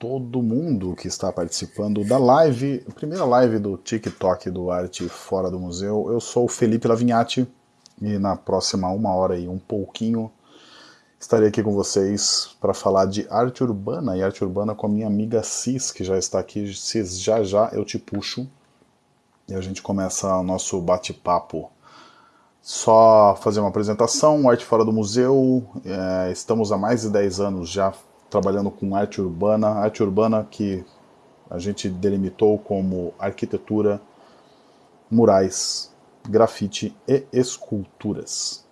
todo mundo que está participando da live, primeira live do TikTok do Arte Fora do Museu. Eu sou o Felipe Lavinhati e na próxima uma hora e um pouquinho estarei aqui com vocês para falar de arte urbana e arte urbana com a minha amiga Cis, que já está aqui. Cis, já já eu te puxo e a gente começa o nosso bate-papo. Só fazer uma apresentação, Arte Fora do Museu, é, estamos há mais de 10 anos já trabalhando com arte urbana, arte urbana que a gente delimitou como arquitetura, murais, grafite e esculturas.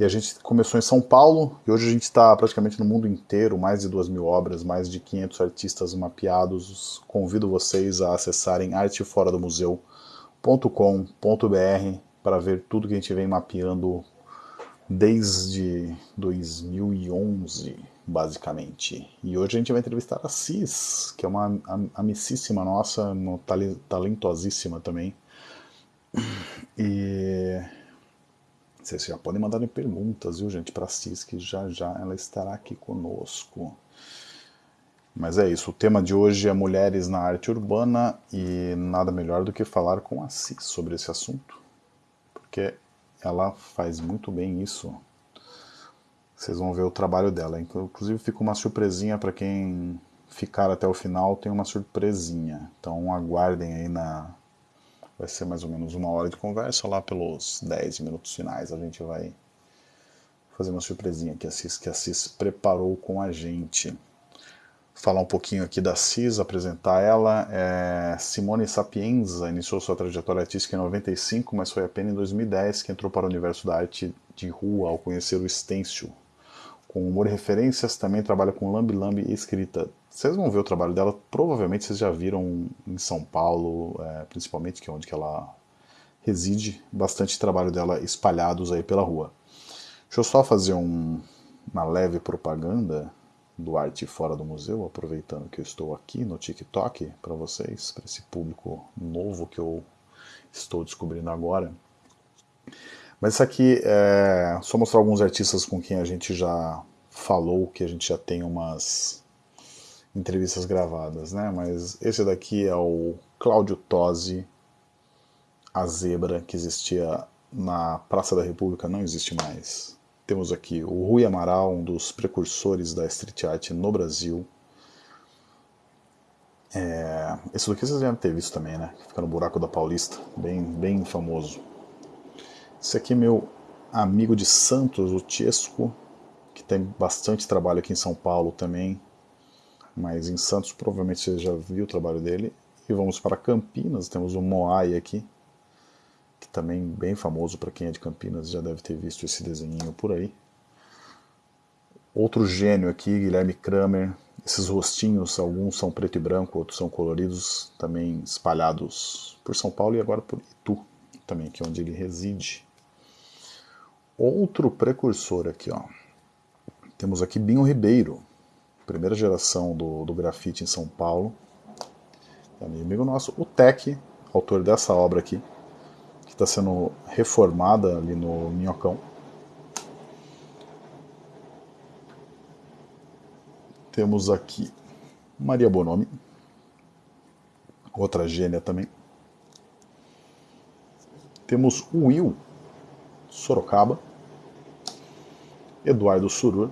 E a gente começou em São Paulo e hoje a gente está praticamente no mundo inteiro, mais de duas mil obras, mais de 500 artistas mapeados. Convido vocês a acessarem arteforadomuseu.com.br para ver tudo que a gente vem mapeando desde 2011 basicamente. E hoje a gente vai entrevistar a Cis, que é uma amicíssima nossa, uma talentosíssima também. E vocês já podem mandar perguntas, viu, gente, para a Cis, que já já ela estará aqui conosco. Mas é isso, o tema de hoje é mulheres na arte urbana e nada melhor do que falar com a Cis sobre esse assunto, porque ela faz muito bem isso. Vocês vão ver o trabalho dela. Inclusive fica uma surpresinha para quem ficar até o final, tem uma surpresinha. Então aguardem aí na... Vai ser mais ou menos uma hora de conversa, lá pelos 10 minutos finais a gente vai fazer uma surpresinha que a Cis, que a Cis preparou com a gente. Falar um pouquinho aqui da Cis, apresentar ela. É Simone Sapienza iniciou sua trajetória artística em 95, mas foi apenas em 2010 que entrou para o universo da arte de rua ao conhecer o stencil, com humor e referências, também trabalha com lambi lambi escrita. Vocês vão ver o trabalho dela, provavelmente vocês já viram em São Paulo, é, principalmente, que é onde que ela reside, bastante trabalho dela espalhados aí pela rua. Deixa eu só fazer um, uma leve propaganda do Arte Fora do Museu, aproveitando que eu estou aqui no TikTok para vocês, para esse público novo que eu estou descobrindo agora. Mas isso aqui é só mostrar alguns artistas com quem a gente já falou, que a gente já tem umas entrevistas gravadas, né? Mas esse daqui é o Cláudio Tosi, a zebra que existia na Praça da República, não existe mais. Temos aqui o Rui Amaral, um dos precursores da street art no Brasil. É, esse daqui vocês devem ter visto também, né? Fica no Buraco da Paulista, bem, bem famoso. Esse aqui é meu amigo de Santos, o Tiesco, que tem bastante trabalho aqui em São Paulo também, mas em Santos provavelmente você já viu o trabalho dele. E vamos para Campinas, temos o Moai aqui, que também bem famoso para quem é de Campinas, já deve ter visto esse desenho por aí. Outro gênio aqui, Guilherme Kramer, esses rostinhos, alguns são preto e branco, outros são coloridos, também espalhados por São Paulo e agora por Itu, também, que é onde ele reside. Outro precursor aqui, ó. Temos aqui Binho Ribeiro, primeira geração do, do grafite em São Paulo. Amigo nosso, o Tec, autor dessa obra aqui, que está sendo reformada ali no Minhocão. Temos aqui Maria Bonomi, outra gênia também. Temos o Will, Sorocaba, Eduardo Surur,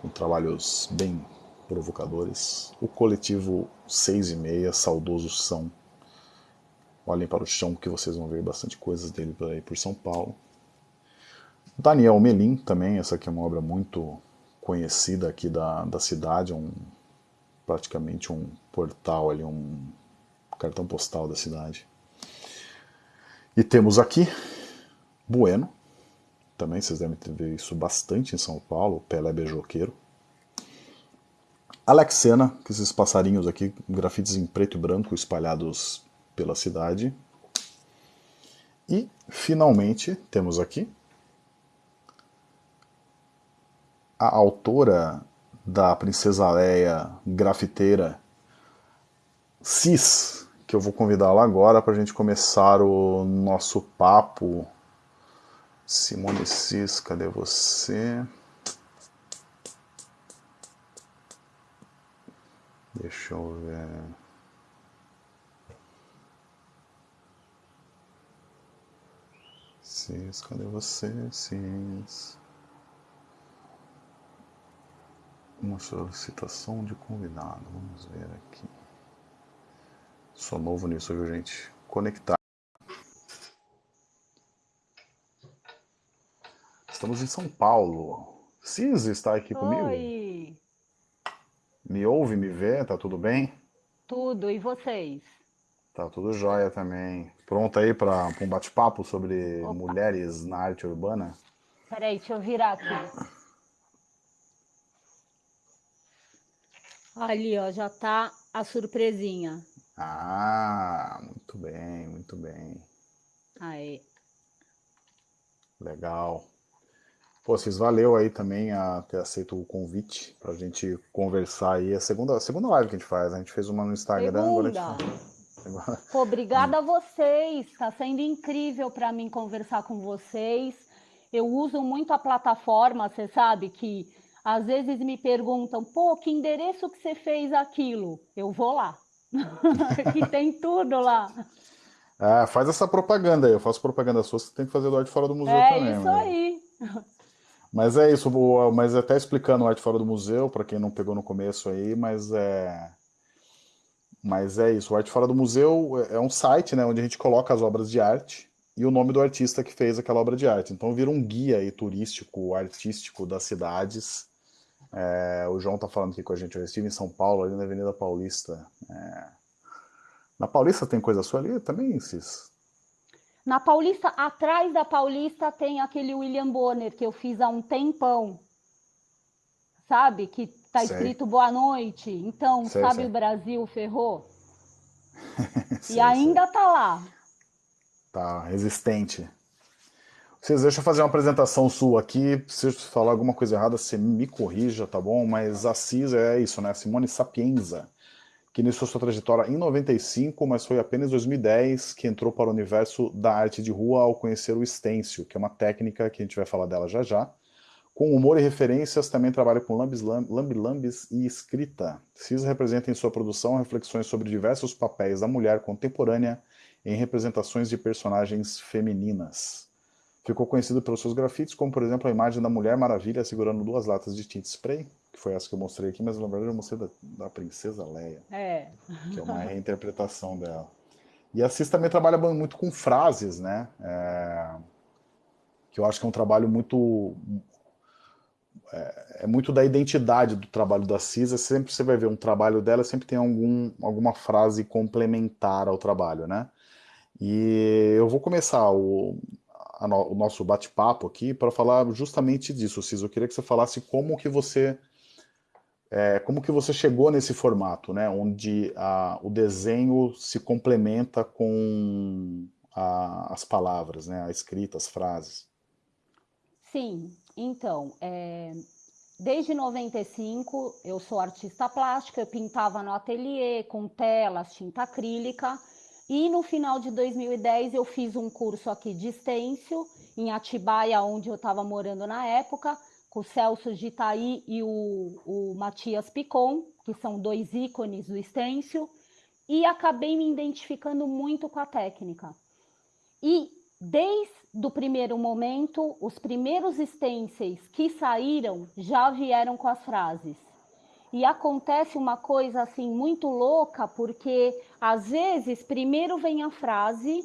com trabalhos bem provocadores, o coletivo 6 e meia, saudoso São, olhem para o chão que vocês vão ver bastante coisas dele por aí por São Paulo. Daniel Melim também, essa aqui é uma obra muito conhecida aqui da, da cidade, um, praticamente um portal ali, um cartão postal da cidade. E temos aqui Bueno, também vocês devem visto isso bastante em São Paulo, Pelé Beijoqueiro. Alexena, que esses passarinhos aqui, grafites em preto e branco espalhados pela cidade. E, finalmente, temos aqui a autora da Princesa Leia grafiteira Cis, que eu vou convidá-la agora para a gente começar o nosso papo. Simone Cis, cadê você? Deixa eu ver. Cis, cadê você? Cis. Uma solicitação de convidado. Vamos ver aqui. Sou novo nisso, viu, gente? Conectar. Estamos em São Paulo. Cis está aqui comigo? Oi, Me ouve, me vê? Tá tudo bem? tudo, e vocês? Tá tudo jóia também. Pronto aí para um bate-papo sobre Opa, mulheres na arte urbana? peraí, deixa eu virar aqui. Ali, ó, já tá a surpresinha. Ah, muito bem, muito bem. Aí. Legal. Pô, vocês valeu aí também a ter aceito o convite pra gente conversar aí. É a segunda, a segunda live que a gente faz, né? A gente fez uma no Instagram, agora gente Segunda. agora- Pô, obrigada a vocês. Tá sendo incrível para mim conversar com vocês. Eu uso muito a plataforma, você sabe que às vezes me perguntam, pô, que endereço que você fez aquilo? Eu vou lá. Que tem tudo lá. É, faz essa propaganda aí. Eu faço propaganda sua, você tem que fazer do Arte Fora do Museu É também, isso meu. aí. Mas é isso, mas até explicando o Arte Fora do Museu, para quem não pegou no começo aí, mas é, mas é isso, o Arte Fora do Museu é é um site, né, onde a gente coloca as obras de arte e o nome do artista que fez aquela obra de arte. Então vira um guia aí turístico, artístico das cidades. É, o João tá falando aqui com a gente, eu estive em São Paulo, ali na Avenida Paulista. É, na Paulista tem coisa sua ali também, Cis? Na Paulista, atrás da Paulista tem aquele William Bonner que eu fiz há um tempão, sabe? Que tá Sei, escrito Boa Noite. Então, sei, sabe sei. o Brasil ferrou? E ainda tá lá. Tá, resistente. Vocês deixa eu fazer uma apresentação sua aqui. Se eu falar alguma coisa errada, você me corrija, tá bom? Mas a CIS é isso, né? Simone Sapienza, que iniciou sua trajetória em 95, mas foi apenas em 2010 que entrou para o universo da arte de rua ao conhecer o stencil, que é uma técnica que a gente vai falar dela já já. Com humor e referências, também trabalha com lambis, lam- lambi-lambis e escrita. CIS representa em sua produção reflexões sobre diversos papéis da mulher contemporânea em representações de personagens femininas. Ficou conhecido pelos seus grafites, como por exemplo a imagem da Mulher Maravilha segurando duas latas de tinta spray, que foi essa que eu mostrei aqui, mas na verdade eu mostrei da, da Princesa Leia, É. que é uma reinterpretação dela. E a Cis também trabalha muito com frases, né? É, que eu acho que é um trabalho muito é muito da identidade do trabalho da Cisa. Sempre você vai ver um trabalho dela, sempre tem algum, alguma frase complementar ao trabalho, né? E eu vou começar o, no- o nosso bate-papo aqui para falar justamente disso, Cisa. Eu queria que você falasse como que você é, como que você chegou nesse formato, né? Onde a- o desenho se complementa com a- as palavras, né? A escrita, as frases. Sim, então, é, desde 95 eu sou artista plástica, eu pintava no ateliê com telas, tinta acrílica, e no final de 2010 eu fiz um curso aqui de stencil em Atibaia, onde eu estava morando na época, com o Celso Gitaí e o, o Matias Picon, que são dois ícones do stencil, e acabei me identificando muito com a técnica. E desde o primeiro momento, os primeiros stencils que saíram já vieram com as frases. E acontece uma coisa assim muito louca, porque às vezes primeiro vem a frase,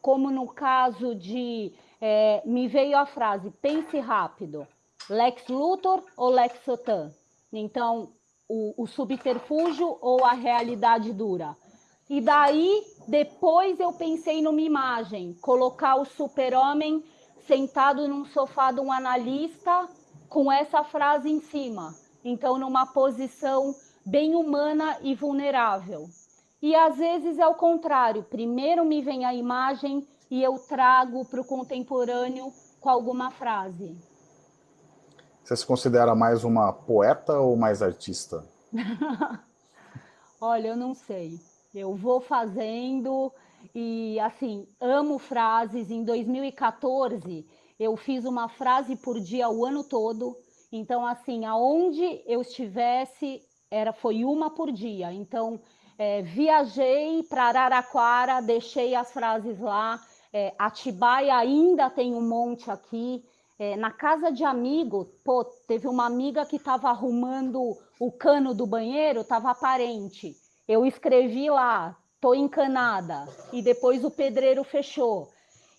como no caso de é, me veio a frase pense rápido, Lex Luthor ou Lex Sotan. Então o, o subterfúgio ou a realidade dura. E daí, depois eu pensei numa imagem, colocar o super-homem sentado num sofá de um analista com essa frase em cima. Então, numa posição bem humana e vulnerável. E às vezes é o contrário. Primeiro me vem a imagem e eu trago para o contemporâneo com alguma frase. Você se considera mais uma poeta ou mais artista? Olha, eu não sei. Eu vou fazendo e assim, amo frases. Em 2014, eu fiz uma frase por dia o ano todo. Então, assim, aonde eu estivesse, era, foi uma por dia. Então, é, viajei para Araraquara, deixei as frases lá. É, Atibaia ainda tem um monte aqui. É, na casa de amigo, pô, teve uma amiga que estava arrumando o cano do banheiro, estava aparente. Eu escrevi lá, tô encanada, e depois o pedreiro fechou.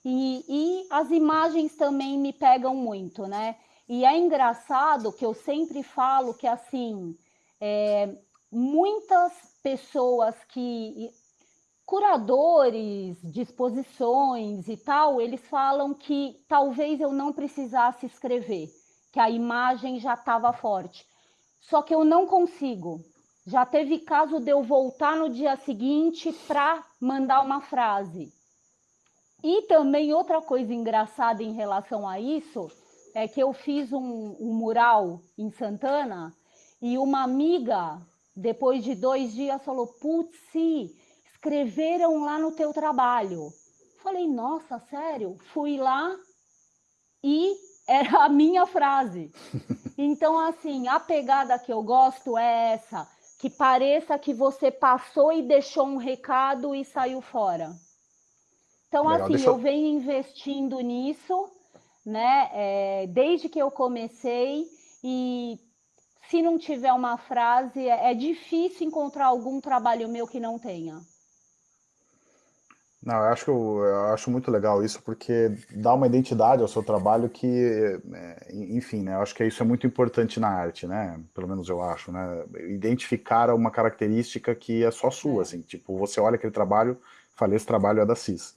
E, e as imagens também me pegam muito, né? E é engraçado que eu sempre falo que assim, é, muitas pessoas que curadores, disposições e tal, eles falam que talvez eu não precisasse escrever, que a imagem já estava forte. Só que eu não consigo. Já teve caso de eu voltar no dia seguinte para mandar uma frase. E também outra coisa engraçada em relação a isso é que eu fiz um, um mural em Santana e uma amiga, depois de dois dias, falou: Putz, escreveram lá no teu trabalho. Falei, nossa, sério? Fui lá e era a minha frase. Então, assim, a pegada que eu gosto é essa, que pareça que você passou e deixou um recado e saiu fora. Então, Legal, assim, eu... eu venho investindo nisso, né, é, desde que eu comecei, e se não tiver uma frase, é, é difícil encontrar algum trabalho meu que não tenha. Não, eu acho, eu acho muito legal isso, porque dá uma identidade ao seu trabalho que, é, enfim, né, eu acho que isso é muito importante na arte, né, pelo menos eu acho, né, identificar uma característica que é só sua, é. assim, tipo, você olha aquele trabalho, fala, esse trabalho é da CIS.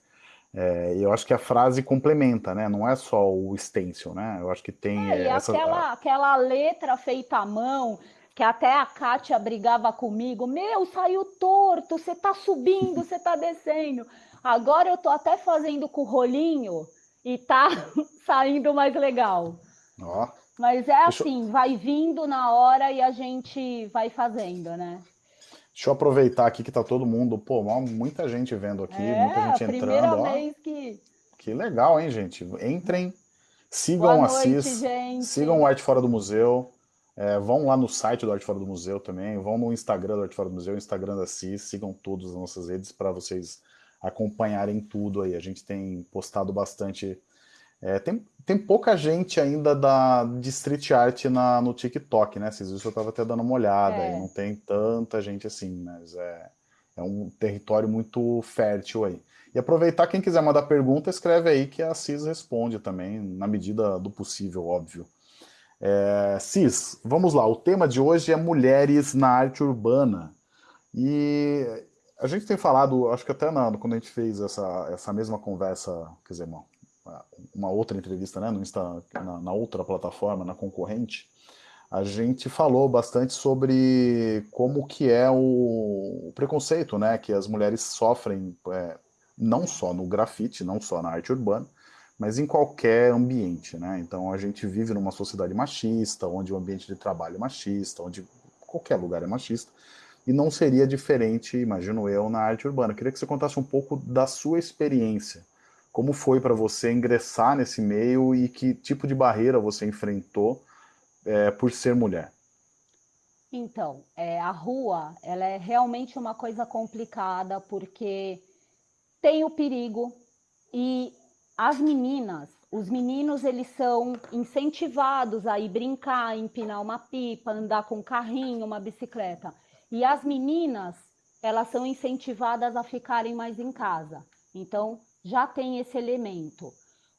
É, eu acho que a frase complementa, né, não é só o stencil, né, eu acho que tem... É, essa... aquela, aquela letra feita à mão, que até a Kátia brigava comigo, meu, saiu torto, você tá subindo, você tá descendo... Agora eu tô até fazendo com o rolinho e tá saindo mais legal. Ó. Mas é assim, eu... vai vindo na hora e a gente vai fazendo, né? Deixa eu aproveitar aqui que tá todo mundo, pô, muita gente vendo aqui, é, muita gente entrando. Ó. que. Que legal, hein, gente? Entrem, sigam Boa a CIS, sigam o Arte Fora do Museu, é, vão lá no site do Arte Fora do Museu também, vão no Instagram do Arte Fora do Museu, Instagram da CIS, sigam todas as nossas redes para vocês acompanharem tudo aí. A gente tem postado bastante. É, tem, tem pouca gente ainda da, de street art na, no TikTok, né? Vocês viram, eu estava até dando uma olhada, é. não tem tanta gente assim, mas é, é um território muito fértil aí. E aproveitar, quem quiser mandar pergunta, escreve aí que a Cis responde também, na medida do possível, óbvio. É, Cis, vamos lá, o tema de hoje é mulheres na arte urbana. E a gente tem falado, acho que até na, quando a gente fez essa, essa mesma conversa, quer dizer, uma outra entrevista né, no Insta, na, na outra plataforma, na concorrente, a gente falou bastante sobre como que é o, preconceito né, que as mulheres sofrem, é, não só no grafite, não só na arte urbana, mas em qualquer ambiente. Né? Então a gente vive numa sociedade machista, onde o ambiente de trabalho é machista, onde qualquer lugar é machista, e não seria diferente, imagino eu, na arte urbana. Queria que você contasse um pouco da sua experiência. Como foi para você ingressar nesse meio e que tipo de barreira você enfrentou é, por ser mulher? Então, é, a rua ela é realmente uma coisa complicada porque tem o perigo e as meninas, os meninos, eles são incentivados a ir brincar, empinar uma pipa, andar com um carrinho, uma bicicleta. E as meninas, elas são incentivadas a ficarem mais em casa. Então, já tem esse elemento.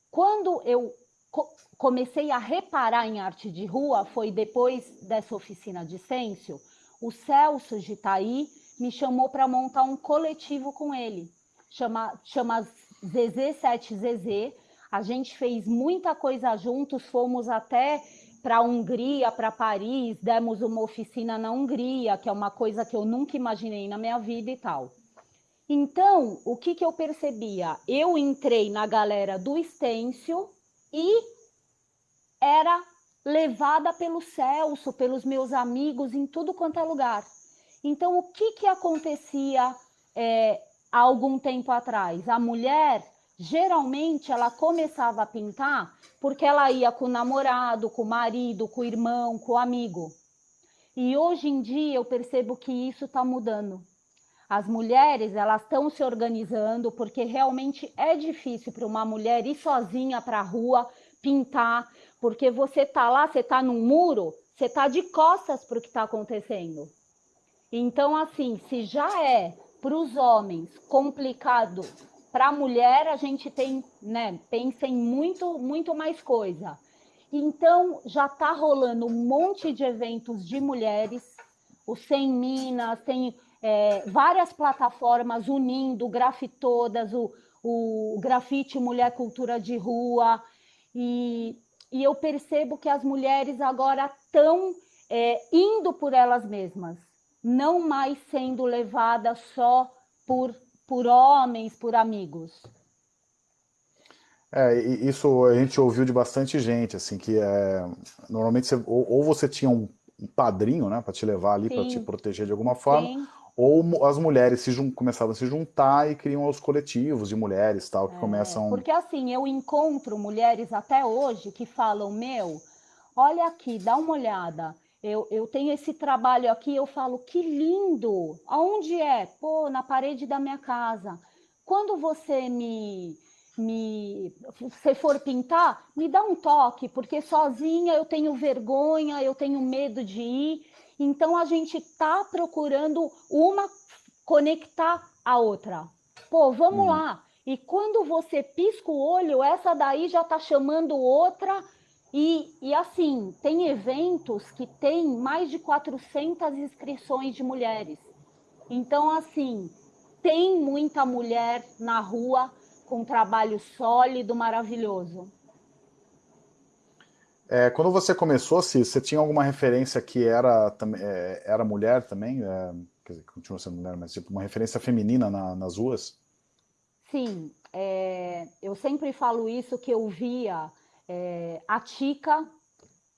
Quando eu co comecei a reparar em arte de rua, foi depois dessa oficina de Sêncio, o Celso de Itaí me chamou para montar um coletivo com ele. Chama, chama ZZ7ZZ. A gente fez muita coisa juntos, fomos até para a Hungria, para Paris, demos uma oficina na Hungria, que é uma coisa que eu nunca imaginei na minha vida e tal. Então, o que, que eu percebia? Eu entrei na galera do Stencil e era levada pelo Celso, pelos meus amigos, em tudo quanto é lugar. Então, o que, que acontecia é, há algum tempo atrás? A mulher, geralmente, ela começava a pintar porque ela ia com o namorado, com o marido, com o irmão, com o amigo. E hoje em dia eu percebo que isso está mudando. As mulheres elas estão se organizando porque realmente é difícil para uma mulher ir sozinha para a rua pintar, porque você tá lá, você tá num muro, você tá de costas para o que está acontecendo. Então, assim, se já é para os homens complicado, para a mulher a gente tem, né, pensa em muito, muito mais coisa. Então, já está rolando um monte de eventos de mulheres, o Sem Minas, tem é, várias plataformas unindo grafitodas, o, o grafite Mulher Cultura de Rua, e, e eu percebo que as mulheres agora estão é, indo por elas mesmas, não mais sendo levadas só por, por homens, por amigos. É, isso a gente ouviu de bastante gente, assim, que é, normalmente você, ou, ou, você tinha um, um padrinho, né, para te levar ali, para te proteger de alguma forma, Sim. Ou as mulheres se começavam a se juntar e criam os coletivos de mulheres, tal, que é, começam... Porque assim, eu encontro mulheres até hoje que falam, meu, olha aqui, dá uma olhada, eu, eu tenho esse trabalho aqui, eu falo, que lindo! Aonde é? Pô, na parede da minha casa. Quando você me me se for pintar, me dá um toque, porque sozinha eu tenho vergonha, eu tenho medo de ir. Então a gente tá procurando uma conectar a outra. Pô, vamos hum. lá. E quando você pisca o olho, essa daí já tá chamando outra. E, e assim, tem eventos que tem mais de 400 inscrições de mulheres. Então, assim, tem muita mulher na rua com um trabalho sólido, maravilhoso. É, quando você começou, se você tinha alguma referência que era, é, era mulher também? É, quer dizer, continua sendo mulher, mas tipo uma referência feminina na, nas ruas? Sim, é, eu sempre falo isso que eu via é, a Tica,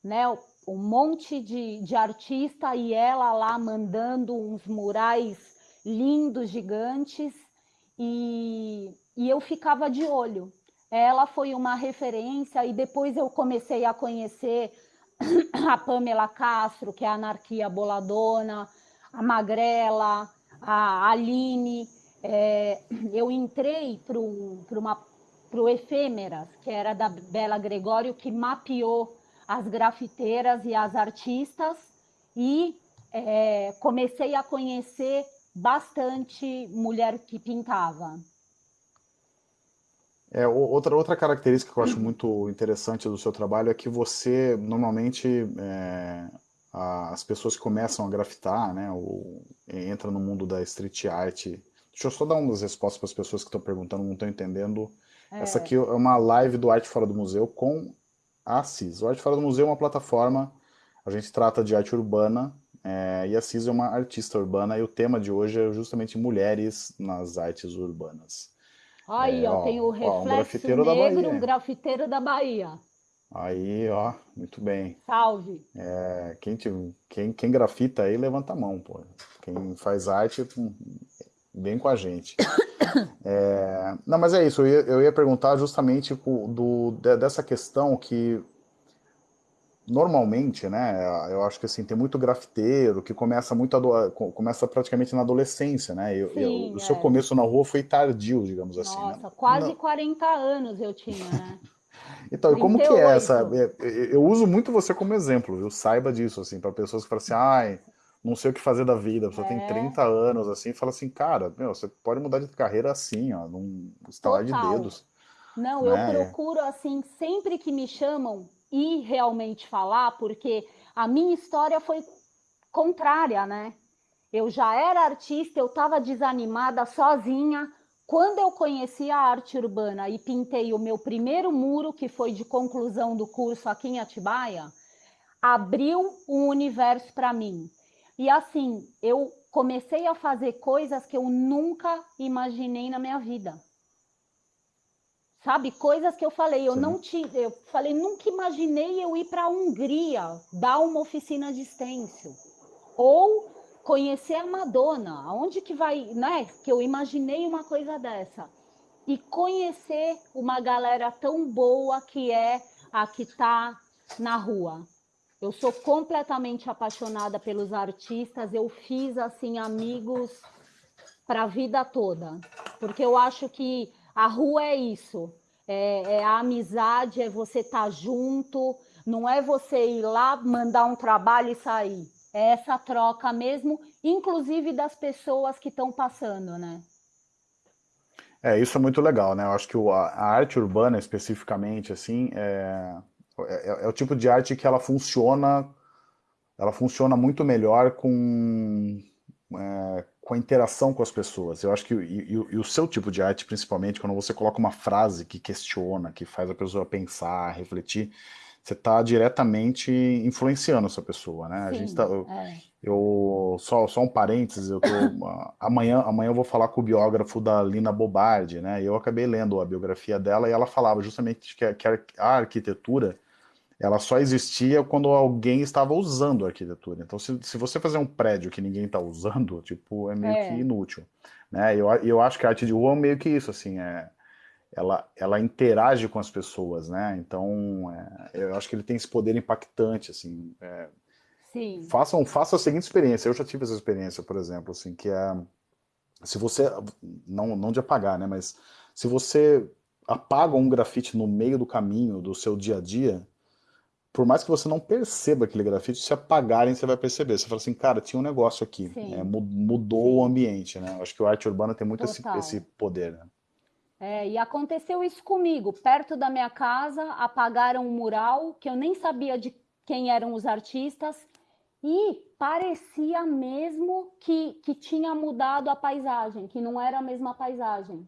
né, um monte de, de artista e ela lá mandando uns murais lindos, gigantes, e e eu ficava de olho. Ela foi uma referência e depois eu comecei a conhecer a Pamela Castro, que é a Anarquia Boladona, a Magrela, a Aline. É, eu entrei para o Efêmeras, que era da Bela Gregório, que mapeou as grafiteiras e as artistas, e é, comecei a conhecer bastante mulher que pintava. É, outra, outra característica que eu acho muito interessante do seu trabalho é que você, normalmente, é, as pessoas que começam a grafitar, né, ou entram no mundo da street art, deixa eu só dar umas respostas para as pessoas que estão perguntando, não estão entendendo. É. Essa aqui é uma live do Arte Fora do Museu com a Assis. O Arte Fora do Museu é uma plataforma, a gente trata de arte urbana, é, e a Assis é uma artista urbana, e o tema de hoje é justamente mulheres nas artes urbanas. Aí, é, ó, tem o reflexo ó, um negro, um grafiteiro da Bahia. Aí, ó, muito bem. Salve. É, quem, te, quem, quem grafita aí, levanta a mão, pô. Quem faz arte, vem com a gente. É, não, mas é isso, eu ia, eu ia perguntar justamente do, dessa questão que normalmente, né, eu acho que assim, tem muito grafiteiro que começa muito começa praticamente na adolescência, né? Eu, Sim, eu, o seu é. começo na rua foi tardio, digamos Nossa, assim. Né? Nossa, né? quase Não. 40 anos eu tinha, né? então, 38. como que é essa? Eu uso muito você como exemplo, viu? Saiba disso, assim, para pessoas que falam assim, ai, não sei o que fazer da vida, a pessoa é. tem 30 anos, assim, e fala assim, cara, meu, você pode mudar de carreira assim, ó, num estalar de dedos. Não, né? eu procuro, assim, sempre que me chamam, ir realmente falar, porque a minha história foi contrária, né? Eu já era artista, eu estava desanimada sozinha. Quando eu conheci a arte urbana e pintei o meu primeiro muro, que foi de conclusão do curso aqui em Atibaia, abriu um universo para mim. E assim, eu comecei a fazer coisas que eu nunca imaginei na minha vida sabe? Coisas que eu falei, eu Sim. não tive, eu falei, nunca imaginei eu ir para a Hungria dar uma oficina de stencil. Ou conhecer a Madonna, aonde que vai, né? Que eu imaginei uma coisa dessa. E conhecer uma galera tão boa que é a que está na rua. Eu sou completamente apaixonada pelos artistas, eu fiz assim amigos para a vida toda, porque eu acho que a rua é isso, é, é a amizade, é você estar tá junto, não é você ir lá, mandar um trabalho e sair. É essa troca mesmo, inclusive das pessoas que estão passando, né? É, isso é muito legal, né? Eu acho que a arte urbana, especificamente, assim, é, é, é, o tipo de arte que ela funciona, ela funciona muito melhor com, é, com a interação com as pessoas. Eu acho que e, e, o seu tipo de arte, principalmente, quando você coloca uma frase que questiona, que faz a pessoa pensar, refletir, você está diretamente influenciando essa pessoa, né? Sim, a gente tá, eu, é. eu, só, só um parênteses, eu tô, amanhã, amanhã eu vou falar com o biógrafo da Lina Bobardi, né? Eu acabei lendo a biografia dela e ela falava justamente que, que a arquitetura ela só existia quando alguém estava usando a arquitetura. Então, se, se você fazer um prédio que ninguém está usando, tipo, é meio é. que inútil. Né? Eu, eu acho que a arte de rua é meio que isso, assim, é ela, ela interage com as pessoas, né? Então, é, eu acho que ele tem esse poder impactante, assim. É, Sim. Façam, façam a seguinte experiência. Eu já tive essa experiência, por exemplo, assim, que é se você não não de apagar, né? Mas se você apaga um grafite no meio do caminho do seu dia a dia, por mais que você não perceba aquele grafite, se apagarem, você vai perceber. Você fala assim, cara, tinha um negócio aqui, é, mudou Sim. o ambiente, né? Acho que o arte urbana tem muito esse, esse poder, né? É, e aconteceu isso comigo. Perto da minha casa, apagaram um mural que eu nem sabia de quem eram os artistas e parecia mesmo que, que tinha mudado a paisagem, que não era a mesma paisagem.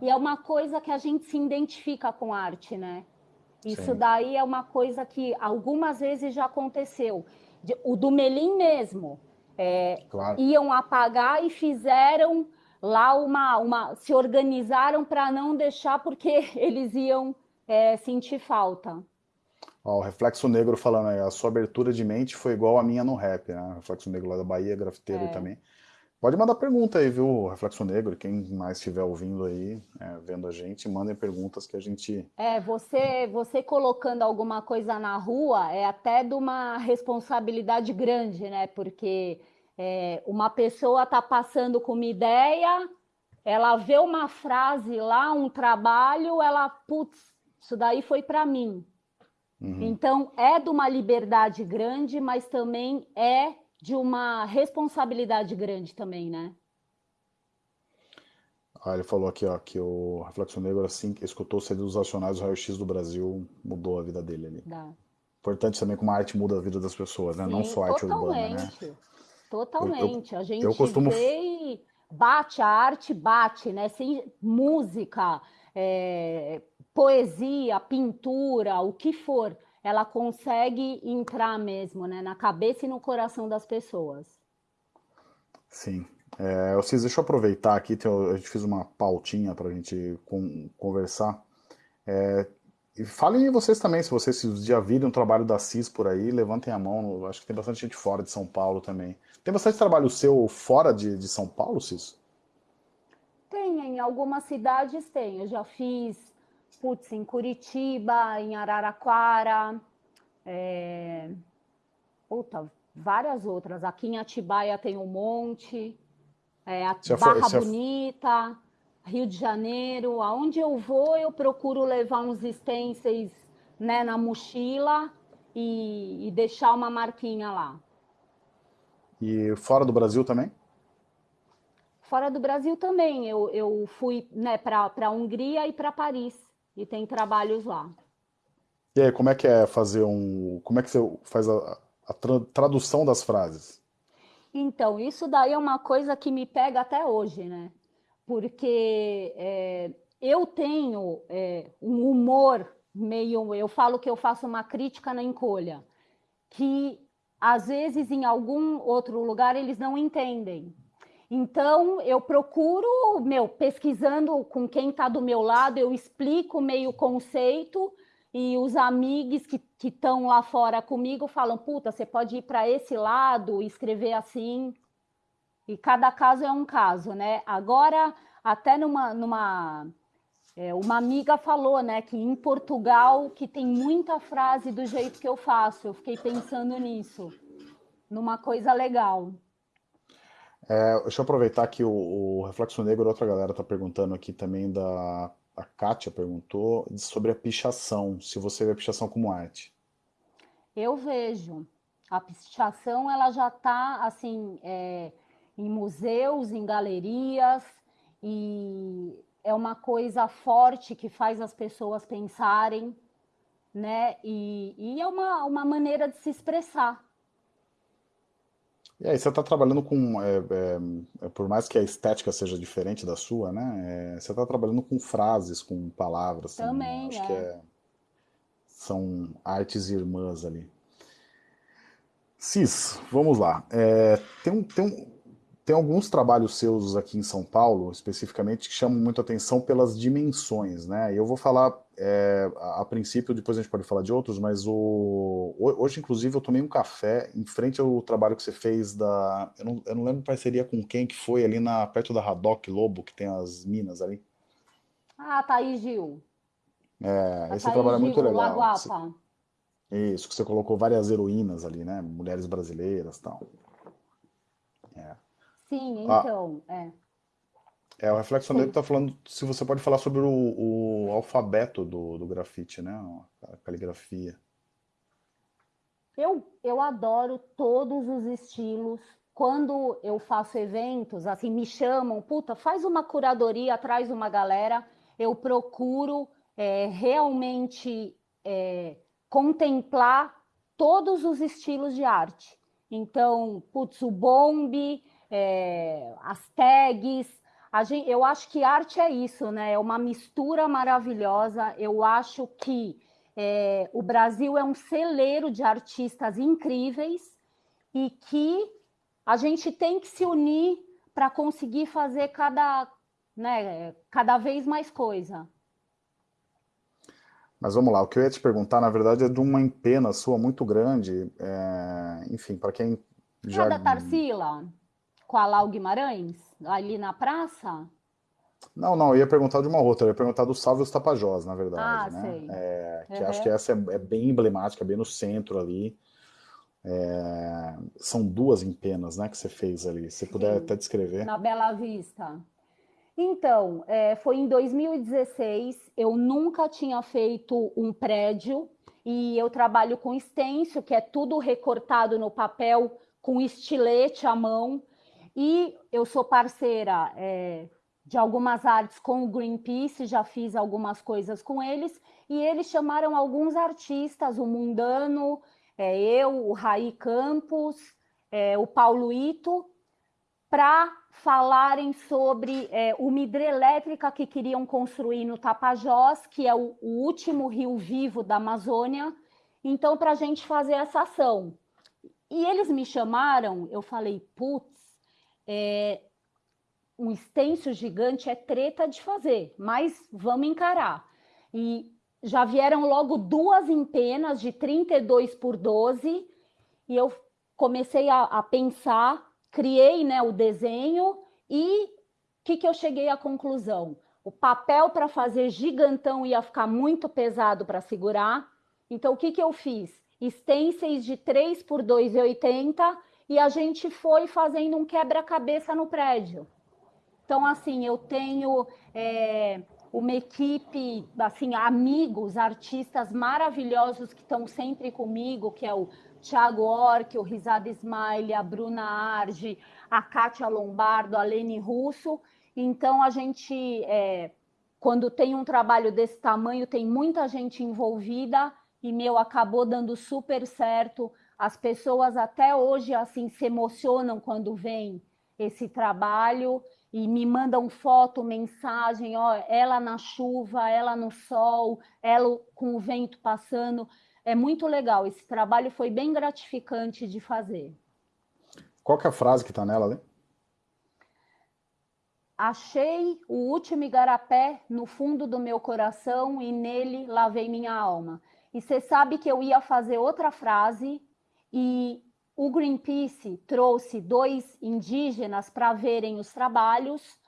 E é uma coisa que a gente se identifica com arte, né? Isso Sim. daí é uma coisa que algumas vezes já aconteceu. O do Melim mesmo. É, claro. Iam apagar e fizeram lá uma, uma se organizaram para não deixar porque eles iam é, sentir falta. Ó, o Reflexo Negro falando aí, a sua abertura de mente foi igual a minha no rap, né? Reflexo Negro lá da Bahia, grafiteiro é. também. Pode mandar pergunta aí, viu, Reflexo Negro? Quem mais estiver ouvindo aí, é, vendo a gente, mandem perguntas que a gente. É, você, você colocando alguma coisa na rua é até de uma responsabilidade grande, né? Porque é, uma pessoa está passando com uma ideia, ela vê uma frase lá, um trabalho, ela, putz, isso daí foi para mim. Uhum. Então, é de uma liberdade grande, mas também é de uma responsabilidade grande também, né? Ah, ele falou aqui ó, que o Reflexo Negro, assim, escutou o CD dos Acionários do Raio-X do Brasil, mudou a vida dele ali. Dá. Importante também como a arte muda a vida das pessoas, né? Sim, Não só a arte urbana, né? Totalmente. Eu, eu, a gente costumo... vê bate, a arte bate, né? Sem música, é, poesia, pintura, o que for, ela consegue entrar mesmo, né? Na cabeça e no coração das pessoas. Sim. É, vocês, deixa eu aproveitar aqui, a gente fez uma pautinha para a gente conversar. É, e falem vocês também, se vocês já viram o trabalho da CIS por aí, levantem a mão. Acho que tem bastante gente fora de São Paulo também. Tem bastante trabalho seu fora de, de São Paulo, Cis? Tem, em algumas cidades tem. Eu já fiz, putz, em Curitiba, em Araraquara, é... puta, várias outras. Aqui em Atibaia tem um monte, é, a Barra foi, Bonita, Rio de Janeiro. Aonde eu vou, eu procuro levar uns stencils né, na mochila e, e deixar uma marquinha lá. E fora do Brasil também? Fora do Brasil também. Eu, eu fui né, para a Hungria e para Paris. E tem trabalhos lá. E aí, como é que é fazer um. Como é que você faz a, a tradução das frases? Então, isso daí é uma coisa que me pega até hoje, né? Porque é, eu tenho é, um humor meio. Eu falo que eu faço uma crítica na encolha, que às vezes em algum outro lugar eles não entendem. Então eu procuro, meu, pesquisando com quem está do meu lado, eu explico meio conceito e os amigos que estão lá fora comigo falam: puta, você pode ir para esse lado, escrever assim. E cada caso é um caso, né? Agora, até numa, numa É, uma amiga falou, né, que em Portugal que tem muita frase do jeito que eu faço. Eu fiquei pensando nisso, numa coisa legal. É, deixa eu aproveitar que o, o, Reflexo Negro, outra galera está perguntando aqui também da... A Kátia perguntou sobre a pichação, se você vê a pichação como arte. Eu vejo. A pichação, ela já está, assim, é, em museus, em galerias, e é uma coisa forte que faz as pessoas pensarem, né? E, e é uma, uma maneira de se expressar. E aí, você está trabalhando com, é, é, é, por mais que a estética seja diferente da sua, né? É, você está trabalhando com frases, com palavras. Também, acho que é. é são artes irmãs ali. Cis, vamos lá. Tem, um, tem, um, tem alguns trabalhos seus aqui em São Paulo, especificamente, que chamam muito atenção pelas dimensões, né? Eu vou falar é, a, a, princípio, depois a gente pode falar de outros, mas o, hoje, inclusive, eu tomei um café em frente ao trabalho que você fez da... Eu não, eu não lembro parceria com quem que foi, ali na, perto da Haddock Lobo, que tem as minas ali. Ah, Thaís Gil. É, a esse Thaís trabalho é muito legal. Lagoapa. Isso, que você colocou várias heroínas ali, né? Mulheres brasileiras e tal. Sim, ah. então, é. É, o Reflexo Negro está falando se você pode falar sobre o, o alfabeto do, do grafite, né? A caligrafia. Eu, eu adoro todos os estilos. Quando eu faço eventos, assim, me chamam, puta, faz uma curadoria, traz uma galera, eu procuro é, realmente é, contemplar todos os estilos de arte. Então, putz, o bombe, é, as tags. Gente, eu acho que arte é isso, né? É uma mistura maravilhosa. Eu acho que é, o Brasil é um celeiro de artistas incríveis e que a gente tem que se unir para conseguir fazer cada, né, cada vez mais coisa. Mas vamos lá, o que eu ia te perguntar, na verdade, é de uma empena sua muito grande, é, enfim, para quem já... É da Tarsila? Com a Lau Guimarães, ali na praça? Não, não, eu ia perguntar de uma outra, eu ia perguntar do Salve os Tapajós, na verdade. Ah, né? sei. É, que uhum. acho que essa é, é, bem emblemática, bem no centro ali. É, são duas empenas, né, que você fez ali. Se puder até descrever. Na Bela Vista. Então, é, foi em 2016, eu nunca tinha feito um prédio e eu trabalho com extenso, que é tudo recortado no papel com estilete à mão. E eu sou parceira é, de algumas artes com o Greenpeace, já fiz algumas coisas com eles, e eles chamaram alguns artistas, o Mundano, é, eu, o Raí Campos, é, o Paulo Ito, para falarem sobre é, uma hidrelétrica que queriam construir no Tapajós, que é o, o último rio vivo da Amazônia, então, para a gente fazer essa ação. E eles me chamaram, eu falei, putz, é, um extenso gigante é treta de fazer, mas vamos encarar. E já vieram logo duas empenas de 32 por 12, e eu comecei a, a pensar, criei né, o desenho, e o que, que eu cheguei à conclusão? O papel para fazer gigantão ia ficar muito pesado para segurar, então o que, que eu fiz? Stencils de 3 por 2,80 e a gente foi fazendo um quebra-cabeça no prédio. Então, assim, eu tenho é, uma equipe, assim, amigos, artistas maravilhosos que estão sempre comigo, que é o Thiago Orque, o Risada Smile, a Bruna Arge, a Kátia Lombardo, a Lene Russo. Então, a gente, é, quando tem um trabalho desse tamanho, tem muita gente envolvida e, meu, acabou dando super certo. As pessoas até hoje assim se emocionam quando vem esse trabalho e me mandam foto, mensagem, ó, ela na chuva, ela no sol, ela com o vento passando. É muito legal. Esse trabalho foi bem gratificante de fazer. Qual que é a frase que está nela, né? Achei o último igarapé no fundo do meu coração e nele lavei minha alma. E você sabe que eu ia fazer outra frase e o Greenpeace trouxe dois indígenas para verem os trabalhos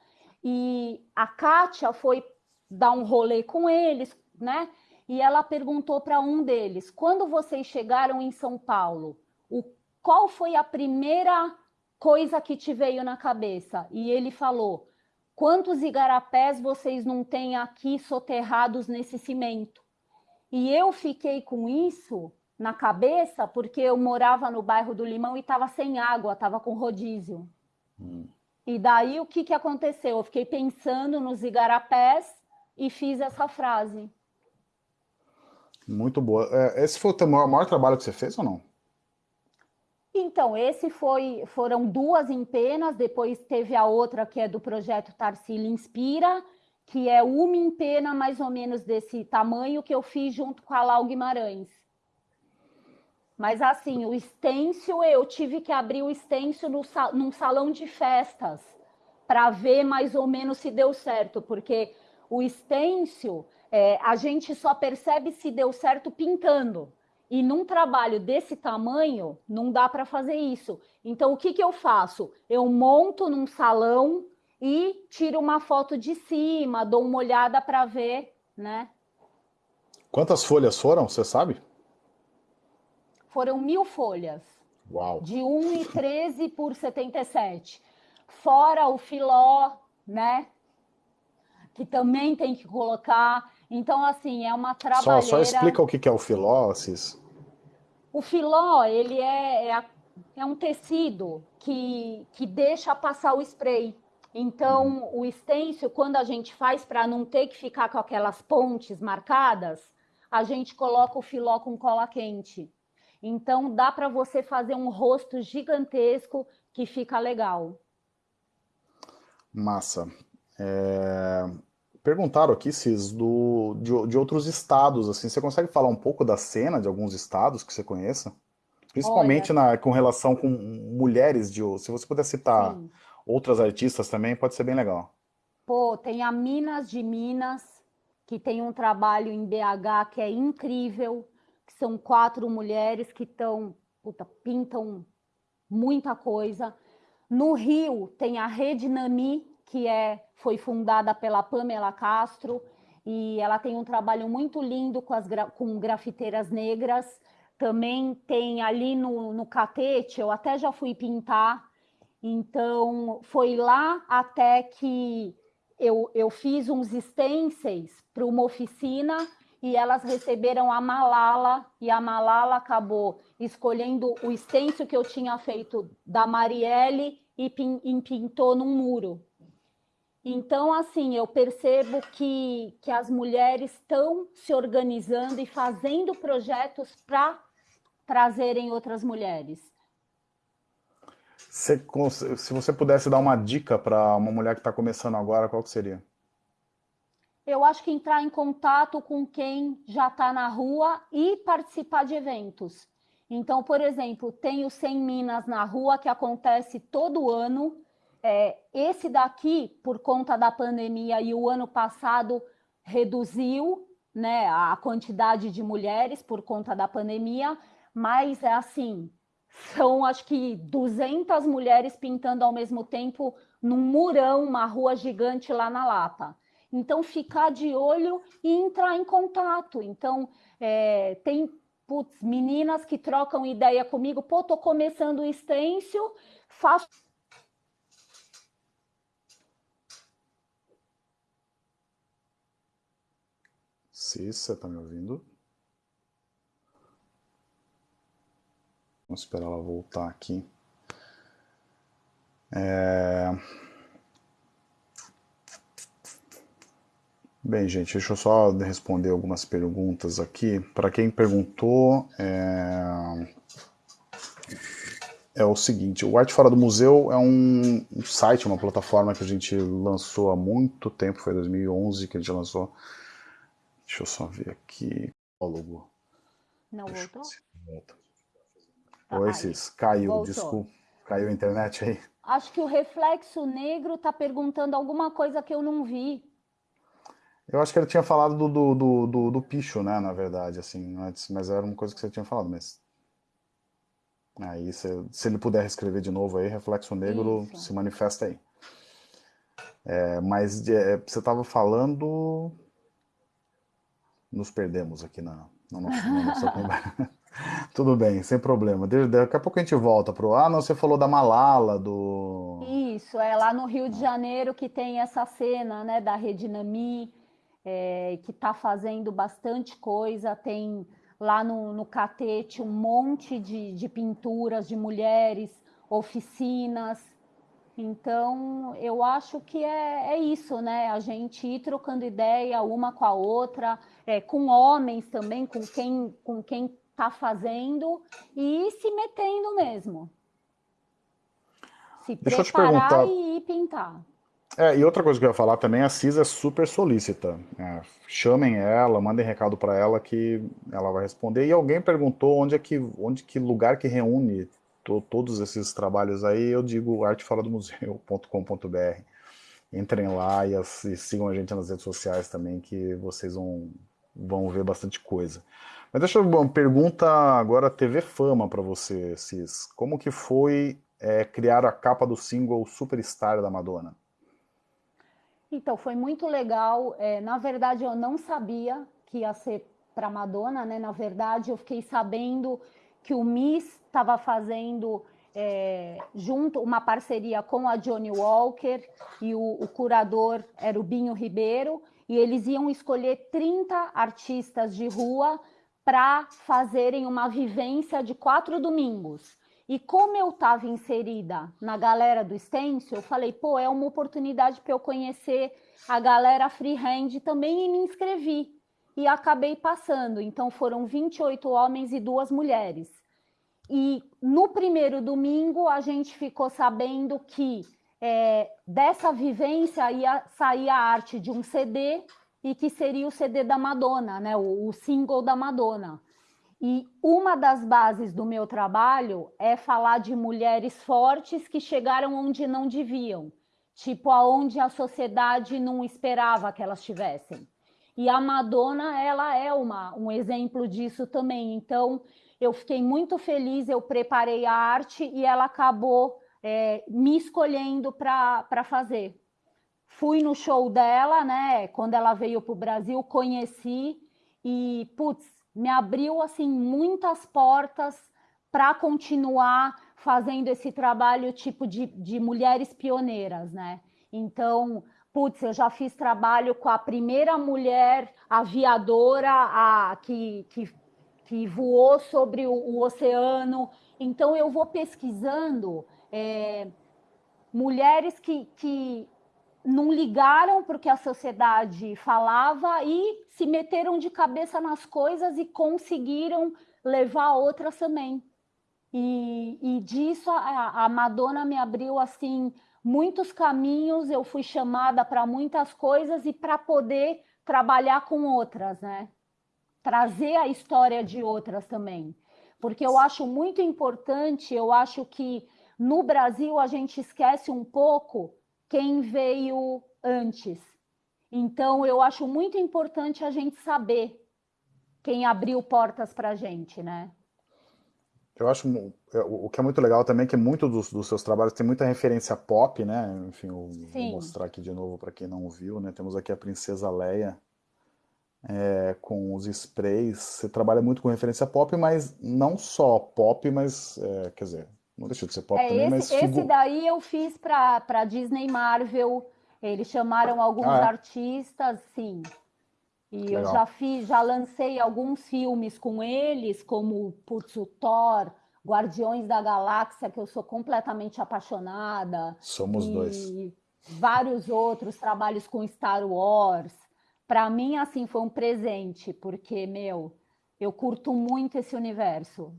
e a Kátia foi dar um rolê com eles, né? E ela perguntou para um deles: quando vocês chegaram em São Paulo, o, qual foi a primeira coisa que te veio na cabeça? E ele falou: quantos igarapés vocês não têm aqui soterrados nesse cimento? E eu fiquei com isso na cabeça porque eu morava no bairro do Limão e estava sem água, estava com rodízio. Hum. E daí o que, que aconteceu? Eu fiquei pensando nos igarapés e fiz essa frase. Muito boa. É, esse foi o maior, maior trabalho que você fez ou não? Então, esse foi, foram duas em penas, depois teve a outra que é do projeto Tarsila Inspira, que é uma em pena mais ou menos desse tamanho que eu fiz junto com a Lau Guimarães. Mas assim, o estêncil, eu tive que abrir o estêncil no, num salão de festas para ver mais ou menos se deu certo, porque o estêncil é, a gente só percebe se deu certo pintando. E num trabalho desse tamanho, não dá para fazer isso. Então, o que, que eu faço? Eu monto num salão e tiro uma foto de cima, dou uma olhada para ver, né? Quantas folhas foram, você sabe? Foram mil folhas. Uau! De 1,13 por 77. Fora o filó, né? Que também tem que colocar. Então, assim, é uma trabalheira... Só, só explica o que é o filó, Cis. O filó, ele é, é, é, um tecido que, que deixa passar o spray. Então, o estêncil, quando a gente faz para não ter que ficar com aquelas pontes marcadas, a gente coloca o filó com cola quente. Então, dá para você fazer um rosto gigantesco que fica legal. Massa. É... Perguntaram aqui, Cis, do, de, de, outros estados, assim, você consegue falar um pouco da cena de alguns estados que você conheça? Principalmente na, com relação com mulheres, de, se você puder citar Sim. outras artistas também, pode ser bem legal. Pô, tem a Minas de Minas, que tem um trabalho em BH que é incrível, que são quatro mulheres que estão, pintam muita coisa. No Rio tem a Rede Nami, que é, foi fundada pela Pamela Castro, e ela tem um trabalho muito lindo com, as, com grafiteiras negras. Também tem ali no, no Catete, eu até já fui pintar, então foi lá até que eu, eu fiz uns stencils para uma oficina e elas receberam a Malala, e a Malala acabou escolhendo o stencil que eu tinha feito da Marielle e, pin, e pintou num muro. Então, assim, eu percebo que, que as mulheres estão se organizando e fazendo projetos para trazerem outras mulheres. Se, se você pudesse dar uma dica para uma mulher que está começando agora, qual que seria? Eu acho que entrar em contato com quem já está na rua e participar de eventos. Então, por exemplo, tem o 100 Minas na Rua, que acontece todo ano, é, esse daqui, por conta da pandemia e o ano passado, reduziu né, a quantidade de mulheres por conta da pandemia, mas é assim, são acho que 200 mulheres pintando ao mesmo tempo num murão, uma rua gigante lá na Lapa. Então, ficar de olho e entrar em contato. Então, é, tem putz, meninas que trocam ideia comigo, pô, tô começando o stencil, faço Cissa, tá me ouvindo? Vamos esperar ela voltar aqui. É... Bem, gente, deixa eu só responder algumas perguntas aqui. Para quem perguntou, é... é... o seguinte, o Arte Fora do Museu é um, site, uma plataforma que a gente lançou há muito tempo, foi 2011 que a gente lançou, Deixa eu só ver aqui. Prólogo. Não Deixa voltou? Volta. Tá, Oi, Cis. Caiu, voltou. desculpa. Caiu a internet aí. Acho que o Reflexo Negro está perguntando alguma coisa que eu não vi. Eu acho que ele tinha falado do, do, do, do, do picho, né, na verdade, assim, antes, mas era uma coisa que você tinha falado, mas... Aí, se, se ele puder escrever de novo aí, Reflexo Negro Isso. se manifesta aí. É, mas é, você estava falando nos perdemos aqui na, na nossa, na nossa conversa. Tudo bem, sem problema. Daqui a pouco a gente volta pro. Ah, não, você falou da Malala, do. Isso, é lá no Rio de Janeiro que tem essa cena, né, da Redinami, é, que está fazendo bastante coisa. Tem lá no, no Catete um monte de, de pinturas de mulheres, oficinas. Então, eu acho que é, é, isso, né? A gente ir trocando ideia uma com a outra, é, com homens também, com quem com quem está fazendo e se metendo mesmo. Se Deixa preparar e ir pintar. É, e outra coisa que eu ia falar também, a Cis é super solícita. É, chamem ela, mandem recado para ela que ela vai responder. E alguém perguntou onde é que, onde que lugar que reúne to, todos esses trabalhos aí. Eu digo artefaladomuseu.com.br. Entrem lá e, e, sigam a gente nas redes sociais também, que vocês vão, vão ver bastante coisa. Mas deixa eu uma pergunta agora TV Fama para você, Cis. Como que foi é, criar a capa do single Superstar da Madonna? Então, foi muito legal. É, na verdade, eu não sabia que ia ser para Madonna, né? Na verdade, eu fiquei sabendo que o Miss estava fazendo é, junto uma parceria com a Johnny Walker e o, o, curador era o Binho Ribeiro, e eles iam escolher 30 artistas de rua para fazerem uma vivência de quatro domingos. E como eu estava inserida na galera do Stencil, eu falei, pô, é uma oportunidade para eu conhecer a galera freehand também e me inscrevi. E acabei passando. Então foram 28 homens e duas mulheres. E no primeiro domingo a gente ficou sabendo que é, dessa vivência ia sair a arte de um CD e que seria o CD da Madonna, né? o, o single da Madonna. E uma das bases do meu trabalho é falar de mulheres fortes que chegaram onde não deviam, tipo aonde a sociedade não esperava que elas estivessem. E a Madonna, ela é uma, um exemplo disso também. Então, eu fiquei muito feliz, eu preparei a arte e ela acabou é, me escolhendo para fazer. Fui no show dela, né? Quando ela veio para o Brasil, conheci e, putz, me abriu assim muitas portas para continuar fazendo esse trabalho tipo de, de mulheres pioneiras, né? Então, putz, eu já fiz trabalho com a primeira mulher aviadora a, que, que, que voou sobre o, o oceano. Então, eu vou pesquisando é, mulheres que, que não ligaram para o que a sociedade falava e se meteram de cabeça nas coisas e conseguiram levar outras também. E, e disso a, a Madonna me abriu assim muitos caminhos, eu fui chamada para muitas coisas e para poder trabalhar com outras, né? Trazer a história de outras também. Porque eu acho muito importante, eu acho que no Brasil a gente esquece um pouco quem veio antes. Então, eu acho muito importante a gente saber quem abriu portas para a gente, né? Eu acho é, o que é muito legal também é que muito dos, dos seus trabalhos tem muita referência pop, né? Enfim, eu vou mostrar aqui de novo para quem não viu, né? Temos aqui a Princesa Leia é, com os sprays. Você trabalha muito com referência pop, mas não só pop, mas é, quer dizer, não deixa de ser pop é, também, esse, mas... Esse daí eu fiz para Disney Marvel, eles chamaram alguns ah, é? artistas, sim. E Legal. eu já fiz, já lancei alguns filmes com eles, como Putz, o Thor, Guardiões da Galáxia, que eu sou completamente apaixonada. Somos e dois. Vários outros trabalhos com Star Wars. Para mim, assim, foi um presente, porque, meu, eu curto muito esse universo.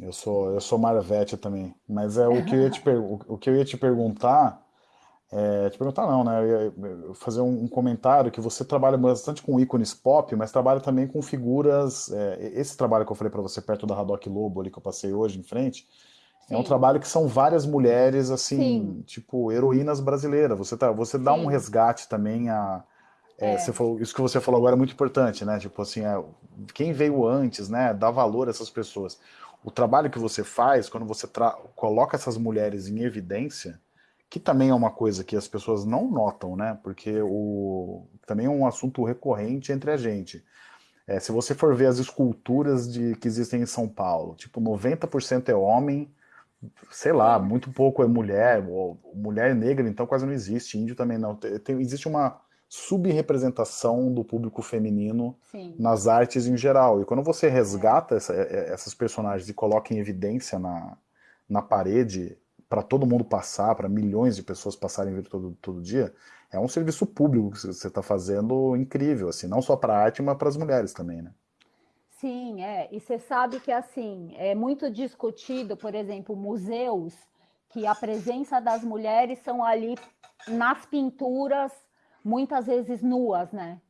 Eu sou, eu sou Marvete também. Mas é o que eu ia te, o que eu ia te perguntar. É, te perguntar não, né? Eu ia fazer um, comentário que você trabalha bastante com ícones pop, mas trabalha também com figuras. É, esse trabalho que eu falei para você perto da Haddock Lobo ali que eu passei hoje em frente, Sim. é um trabalho que são várias mulheres assim, Sim. tipo heroínas brasileiras. Você tá, você dá Sim. um resgate também a é, é. Você falou, isso que você falou agora é muito importante, né? Tipo assim, é, quem veio antes, né? Dá valor a essas pessoas o trabalho que você faz, quando você coloca essas mulheres em evidência, que também é uma coisa que as pessoas não notam, né? Porque o também é um assunto recorrente entre a gente. É, se você for ver as esculturas de, que existem em São Paulo, tipo, 90% é homem, sei lá, muito pouco é mulher, mulher negra então quase não existe, índio também não. Tem, existe uma subrepresentação do público feminino Sim. nas artes em geral. E quando você resgata essa, é, essas personagens e coloca em evidência na, na parede para todo mundo passar, para milhões de pessoas passarem ver todo, todo dia, é um serviço público que você está fazendo incrível, assim, não só para a arte, mas para as mulheres também, né? Sim, é. E você sabe que assim é muito discutido, por exemplo, museus que a presença das mulheres são ali nas pinturas, muitas vezes nuas, né?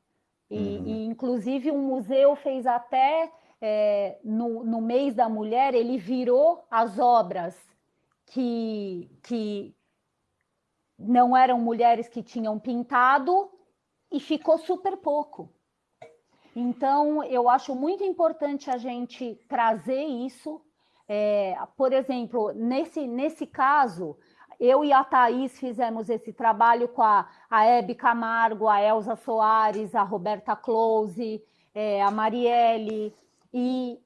E, uhum. e inclusive um museu fez até é, no, no mês da mulher, ele virou as obras que, que não eram mulheres que tinham pintado e ficou super pouco. Então, eu acho muito importante a gente trazer isso. É, por exemplo, nesse, nesse caso, eu e a Thaís fizemos esse trabalho com a, a Hebe Camargo, a Elza Soares, a Roberta Close, é, a Marielle, e,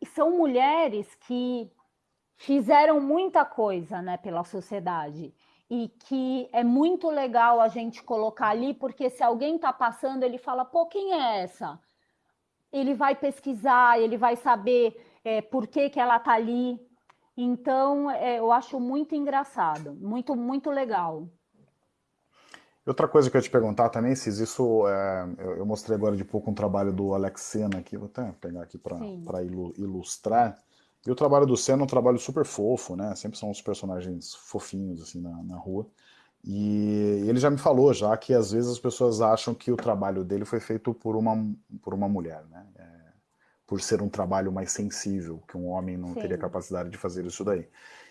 e são mulheres que fizeram muita coisa né, pela sociedade e que é muito legal a gente colocar ali, porque se alguém está passando, ele fala, pô, quem é essa? Ele vai pesquisar, ele vai saber é, por que, que ela está ali. Então, é, eu acho muito engraçado, muito, muito legal. Outra coisa que eu ia te perguntar também, Cis, isso é, eu, eu, mostrei agora de pouco um trabalho do Alex Sena aqui, vou até pegar aqui para ilustrar. E o trabalho do Senna é um trabalho super fofo, né? Sempre são os personagens fofinhos, assim, na, na rua. E ele já me falou já que às vezes as pessoas acham que o trabalho dele foi feito por uma, por uma mulher, né? É, por ser um trabalho mais sensível, que um homem não Sim. teria capacidade de fazer isso daí.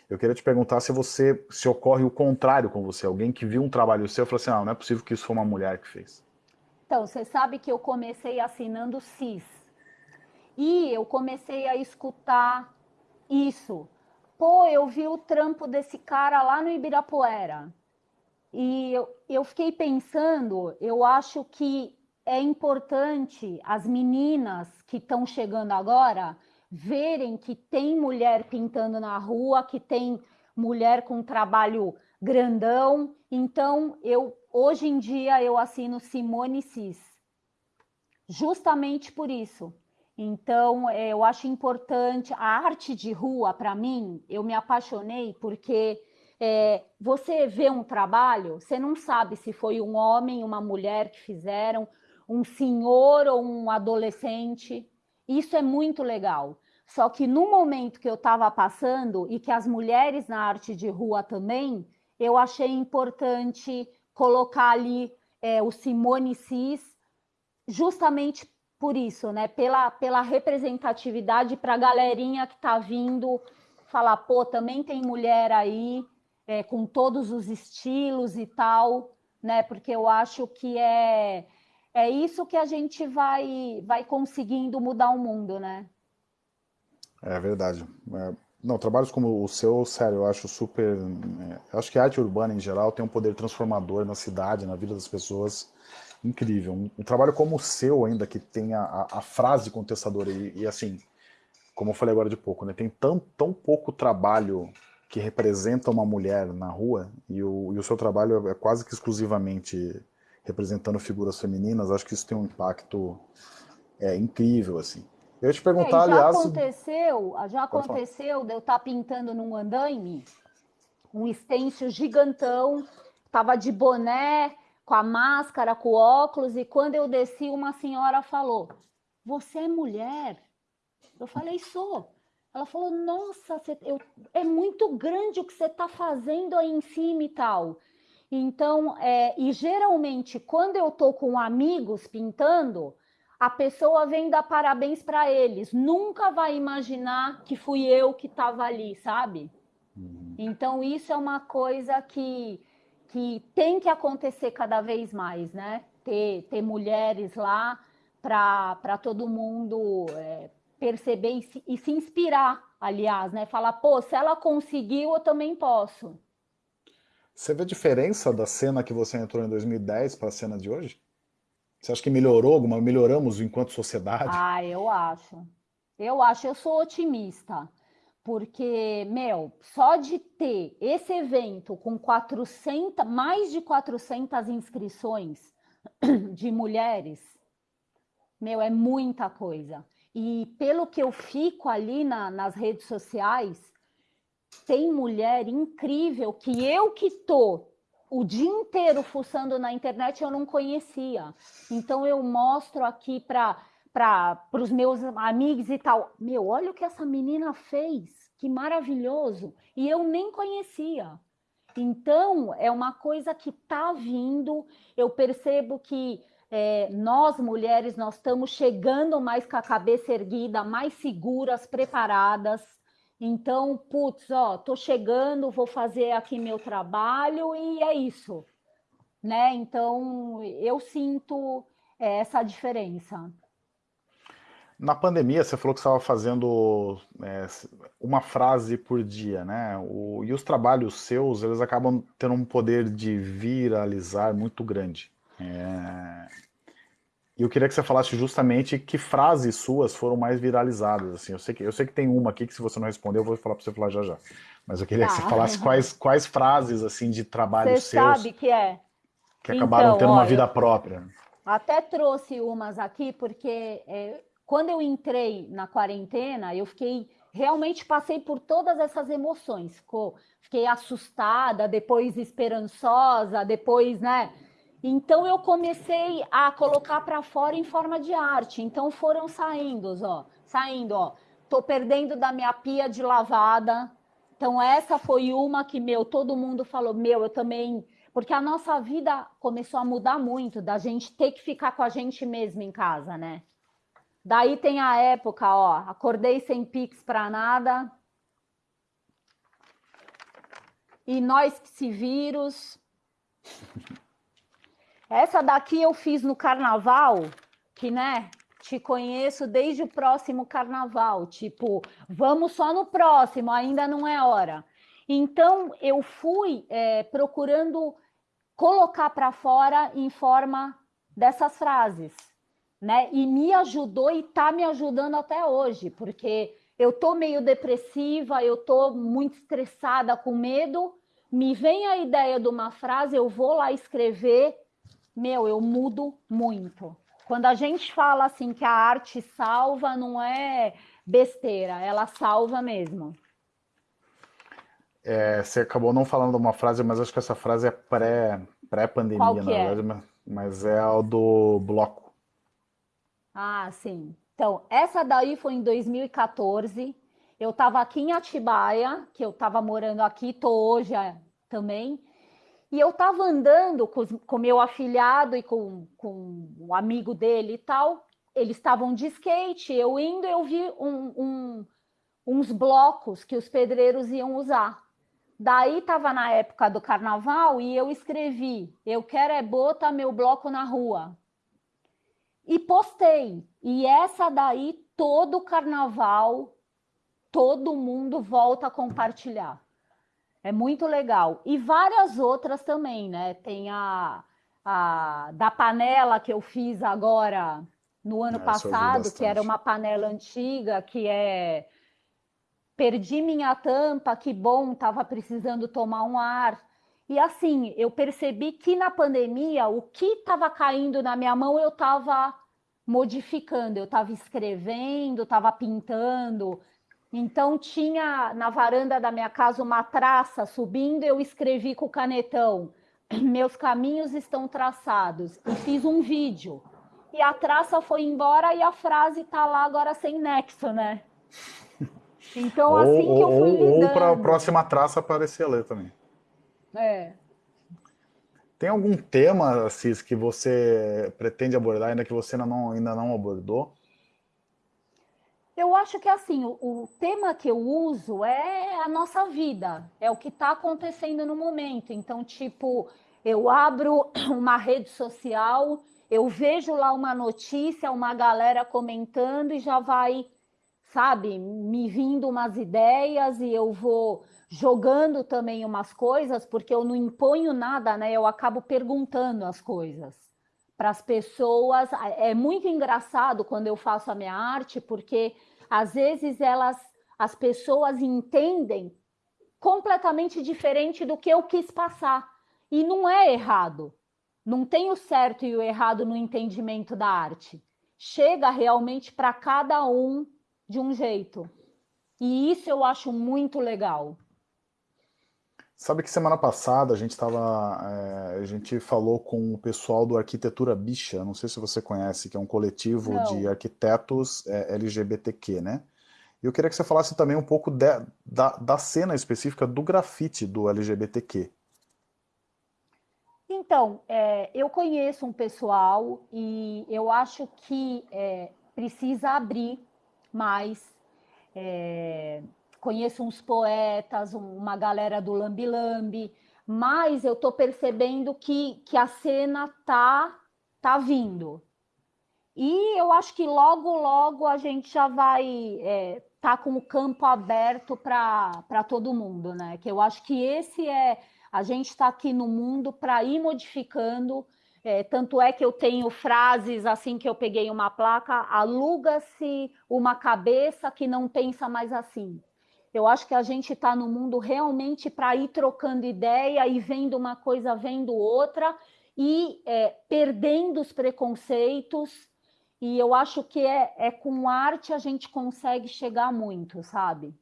Eu queria te perguntar se você, se ocorre o contrário com você, alguém que viu um trabalho seu e falou assim, ah, não é possível que isso foi uma mulher que fez. Então, você sabe que eu comecei assinando CIS. E eu comecei a escutar isso. Pô, eu vi o trampo desse cara lá no Ibirapuera. E eu, eu fiquei pensando, eu acho que é importante as meninas que estão chegando agora verem que tem mulher pintando na rua, que tem mulher com trabalho grandão. Então, eu hoje em dia eu assino Simone Cis. Justamente por isso, então, é, eu acho importante. A arte de rua, para mim, eu me apaixonei porque é, você vê um trabalho, você não sabe se foi um homem, uma mulher que fizeram, um senhor ou um adolescente. Isso é muito legal. Só que no momento que eu estava passando e que as mulheres na arte de rua também, eu achei importante colocar ali é, o Simone Cis, justamente por isso, né? Pela, pela representatividade para a galerinha que está vindo falar, pô, também tem mulher aí é, com todos os estilos e tal, né? Porque eu acho que é, é isso que a gente vai, vai conseguindo mudar o mundo, né? É verdade. É, não, trabalhos como o seu, sério, eu acho super. É, acho que a arte urbana em geral tem um poder transformador na cidade, na vida das pessoas incrível. Um, um, trabalho como o seu ainda, que tem a, a, a frase contestadora e, e, assim, como eu falei agora de pouco, né, tem tão, tão pouco trabalho que representa uma mulher na rua e o, e o seu trabalho é quase que exclusivamente representando figuras femininas, acho que isso tem um impacto é, incrível, assim. Eu ia te perguntar, é, já aliás... Aconteceu, já aconteceu de eu estar tá pintando num andaime, um estêncil gigantão, tava de boné, com a máscara, com o óculos, e quando eu desci, uma senhora falou: Você é mulher? Eu falei: Sou. Ela falou: Nossa, você, eu, é muito grande o que você está fazendo aí em cima e tal. Então, é, e geralmente, quando eu estou com amigos pintando, a pessoa vem dar parabéns para eles. Nunca vai imaginar que fui eu que estava ali, sabe? Uhum. Então, isso é uma coisa que que tem que acontecer cada vez mais, né? Ter, ter mulheres lá para todo mundo é, perceber e se, e se inspirar, aliás, né? Falar, pô, se ela conseguiu, eu também posso. Você vê a diferença da cena que você entrou em 2010 para a cena de hoje? Você acha que melhorou alguma? Melhoramos enquanto sociedade? Ah, eu acho. Eu acho, eu sou otimista. Porque, meu, só de ter esse evento com 400, mais de 400 inscrições de mulheres, meu, é muita coisa. E pelo que eu fico ali na, nas redes sociais, tem mulher incrível que eu que tô o dia inteiro fuçando na internet eu não conhecia. Então eu mostro aqui para para os meus amigos e tal. Meu, olha o que essa menina fez, que maravilhoso. E eu nem conhecia. Então, é uma coisa que está vindo. Eu percebo que é, nós, mulheres, nós estamos chegando mais com a cabeça erguida, mais seguras, preparadas. Então, putz, ó, tô chegando, vou fazer aqui meu trabalho e é isso, né? Então, eu sinto é, essa diferença. Na pandemia, você falou que estava fazendo é, uma frase por dia, né? O, e os trabalhos seus, eles acabam tendo um poder de viralizar muito grande. É, e eu queria que você falasse justamente que frases suas foram mais viralizadas. Assim, eu, sei que, eu sei que tem uma aqui que se você não responder, eu vou falar para você falar já já. Mas eu queria ah. que você tá. falasse quais, quais frases assim de trabalho você seus. sabe que é. Que acabaram então, tendo olha, uma vida própria. Até trouxe umas aqui, porque é, quando eu entrei na quarentena, eu fiquei realmente passei por todas essas emoções. Fiquei assustada, depois esperançosa, depois, né? Então eu comecei a colocar para fora em forma de arte. Então foram saindo, ó, saindo, ó. Tô perdendo da minha pia de lavada. Então essa foi uma que meu, todo mundo falou, meu, eu também, porque a nossa vida começou a mudar muito, da gente ter que ficar com a gente mesmo em casa, né? Daí tem a época, ó, acordei sem pix para nada. E nós que se vírus. Essa daqui eu fiz no carnaval, que, né, te conheço desde o próximo carnaval. Tipo, vamos só no próximo, ainda não é hora. Então, eu fui é, procurando colocar para fora em forma dessas frases, né? E me ajudou e tá me ajudando até hoje, porque eu tô meio depressiva, eu tô muito estressada, com medo, me vem a ideia de uma frase, eu vou lá escrever meu, eu mudo muito. Quando a gente fala assim que a arte salva, não é besteira, ela salva mesmo. É, você acabou não falando uma frase, mas acho que essa frase é pré-pandemia, pré na é? verdade, mas é a do bloco. Ah, sim. Então, essa daí foi em 2014. Eu estava aqui em Atibaia, que eu estava morando aqui, tô hoje é, também. E eu estava andando com, com meu afilhado e com, com um amigo dele e tal. Eles estavam de skate, eu indo, eu vi um, um, uns blocos que os pedreiros iam usar. Daí estava na época do carnaval e eu escrevi: Eu quero é botar meu bloco na rua. E postei. E essa daí, todo carnaval, todo mundo volta a compartilhar. É muito legal. E várias outras também, né? Tem a, a da panela que eu fiz agora no ano é, passado, que era uma panela antiga, que é perdi minha tampa, que bom, estava precisando tomar um ar. E assim, eu percebi que na pandemia, o que estava caindo na minha mão, eu estava modificando, eu estava escrevendo, estava pintando, então tinha na varanda da minha casa uma traça subindo, eu escrevi com o canetão: "Meus caminhos estão traçados" e fiz um vídeo. E a traça foi embora e a frase tá lá agora sem nexo, né? Então assim ou, que eu fui ou, lidando. Ou para a próxima traça aparecer ler também. É. Tem algum tema, Cis, que você pretende abordar ainda que você ainda não, ainda não abordou? Eu acho que assim, o, o, tema que eu uso é a nossa vida, é o que está acontecendo no momento. Então, tipo, eu abro uma rede social, eu vejo lá uma notícia, uma galera comentando e já vai, sabe, me vindo umas ideias e eu vou jogando também umas coisas, porque eu não imponho nada, né? Eu acabo perguntando as coisas para as pessoas. É muito engraçado quando eu faço a minha arte, porque às vezes elas, as pessoas entendem completamente diferente do que eu quis passar. E não é errado. Não tem o certo e o errado no entendimento da arte. Chega realmente para cada um de um jeito. E isso eu acho muito legal. Sabe que semana passada a gente estava, é, a gente falou com o pessoal do Arquitetura Bicha, não sei se você conhece, que é um coletivo não. de arquitetos é, LGBTQ, né? E eu queria que você falasse também um pouco de, da, da cena específica do grafite do LGBTQ. Então, é, eu conheço um pessoal e eu acho que precisa abrir mais conheço uns poetas, uma galera do Lambi Lambi, mas eu estou percebendo que, que a cena tá, tá vindo. E eu acho que logo, logo a gente já vai é, tá com o campo aberto para todo mundo, né? Que eu acho que esse é. A gente está aqui no mundo para ir modificando. É, tanto é que eu tenho frases assim que eu peguei uma placa: aluga-se uma cabeça que não pensa mais assim. Eu acho que a gente está no mundo realmente para ir trocando ideia e vendo uma coisa, vendo outra, e é, perdendo os preconceitos. E eu acho que é, é com arte a gente consegue chegar muito, sabe?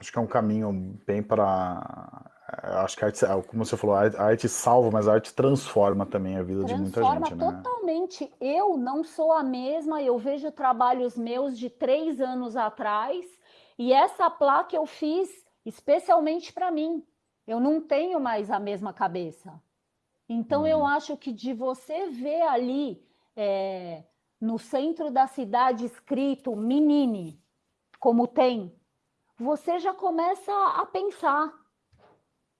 Acho que é um caminho bem para. Acho que a arte, como você falou, a arte salva, mas a arte transforma também a vida transforma de muita gente. Transforma né? totalmente. Eu não sou a mesma, eu vejo trabalhos meus de três anos atrás e essa placa eu fiz especialmente para mim. Eu não tenho mais a mesma cabeça. Então, uhum. eu acho que de você ver ali é, no centro da cidade escrito menine, como tem, você já começa a pensar.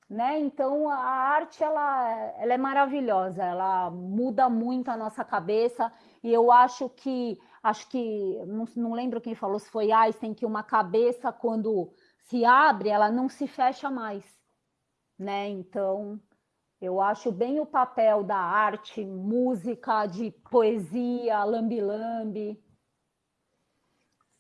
Né? Então a arte ela, ela é maravilhosa, ela muda muito a nossa cabeça e eu acho que acho que não, não lembro quem falou se foi Einstein que uma cabeça quando se abre ela não se fecha mais, né? Então eu acho bem o papel da arte, música, de poesia, lambi-lambi.